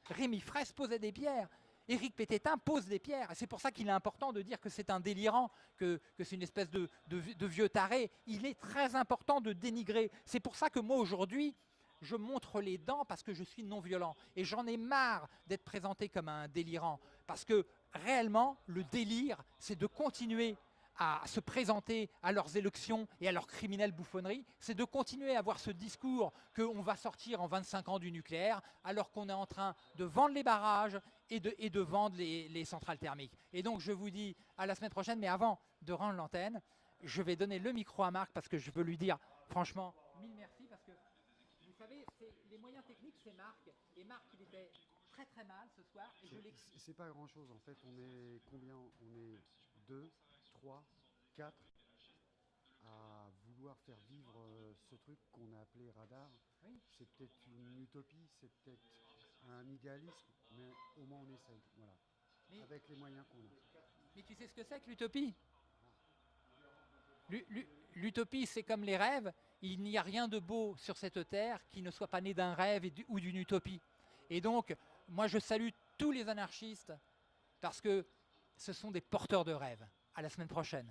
[SPEAKER 1] Rémi Fraisse posait des pierres. Éric Pététin pose des pierres. C'est pour ça qu'il est important de dire que c'est un délirant, que, c'est une espèce de, de, vieux taré. Il est très important de dénigrer. C'est pour ça que moi, aujourd'hui, je montre les dents parce que je suis non-violent. Et j'en ai marre d'être présenté comme un délirant. Parce que réellement, le délire, c'est de continuer à se présenter à leurs élections et à leurs criminelles bouffonneries, c'est de continuer à avoir ce discours qu'on va sortir en 25 ans du nucléaire, alors qu'on est en train de vendre les barrages et de, et de vendre les, centrales thermiques. Et donc je vous dis à la semaine prochaine, mais avant de rendre l'antenne, je vais donner le micro à Marc parce que je veux lui dire franchement mille merci parce que vous savez, les moyens techniques c'est Marc. Et Marc il était très très mal ce soir
[SPEAKER 2] C'est pas grand chose en fait, on est combien? On est deux 3, 4 à vouloir faire vivre euh, ce truc qu'on a appelé radar. C'est peut-être une utopie, c'est peut-être un idéalisme, mais au moins on essaye, voilà, avec les moyens qu'on a.
[SPEAKER 1] Mais tu sais ce que c'est que l'utopie? L'utopie, c'est comme les rêves. Il n'y a rien de beau sur cette terre qui ne soit pas né d'un rêve ou d'une utopie. Et donc, moi, je salue tous les anarchistes parce que ce sont des porteurs de rêves. À la semaine prochaine.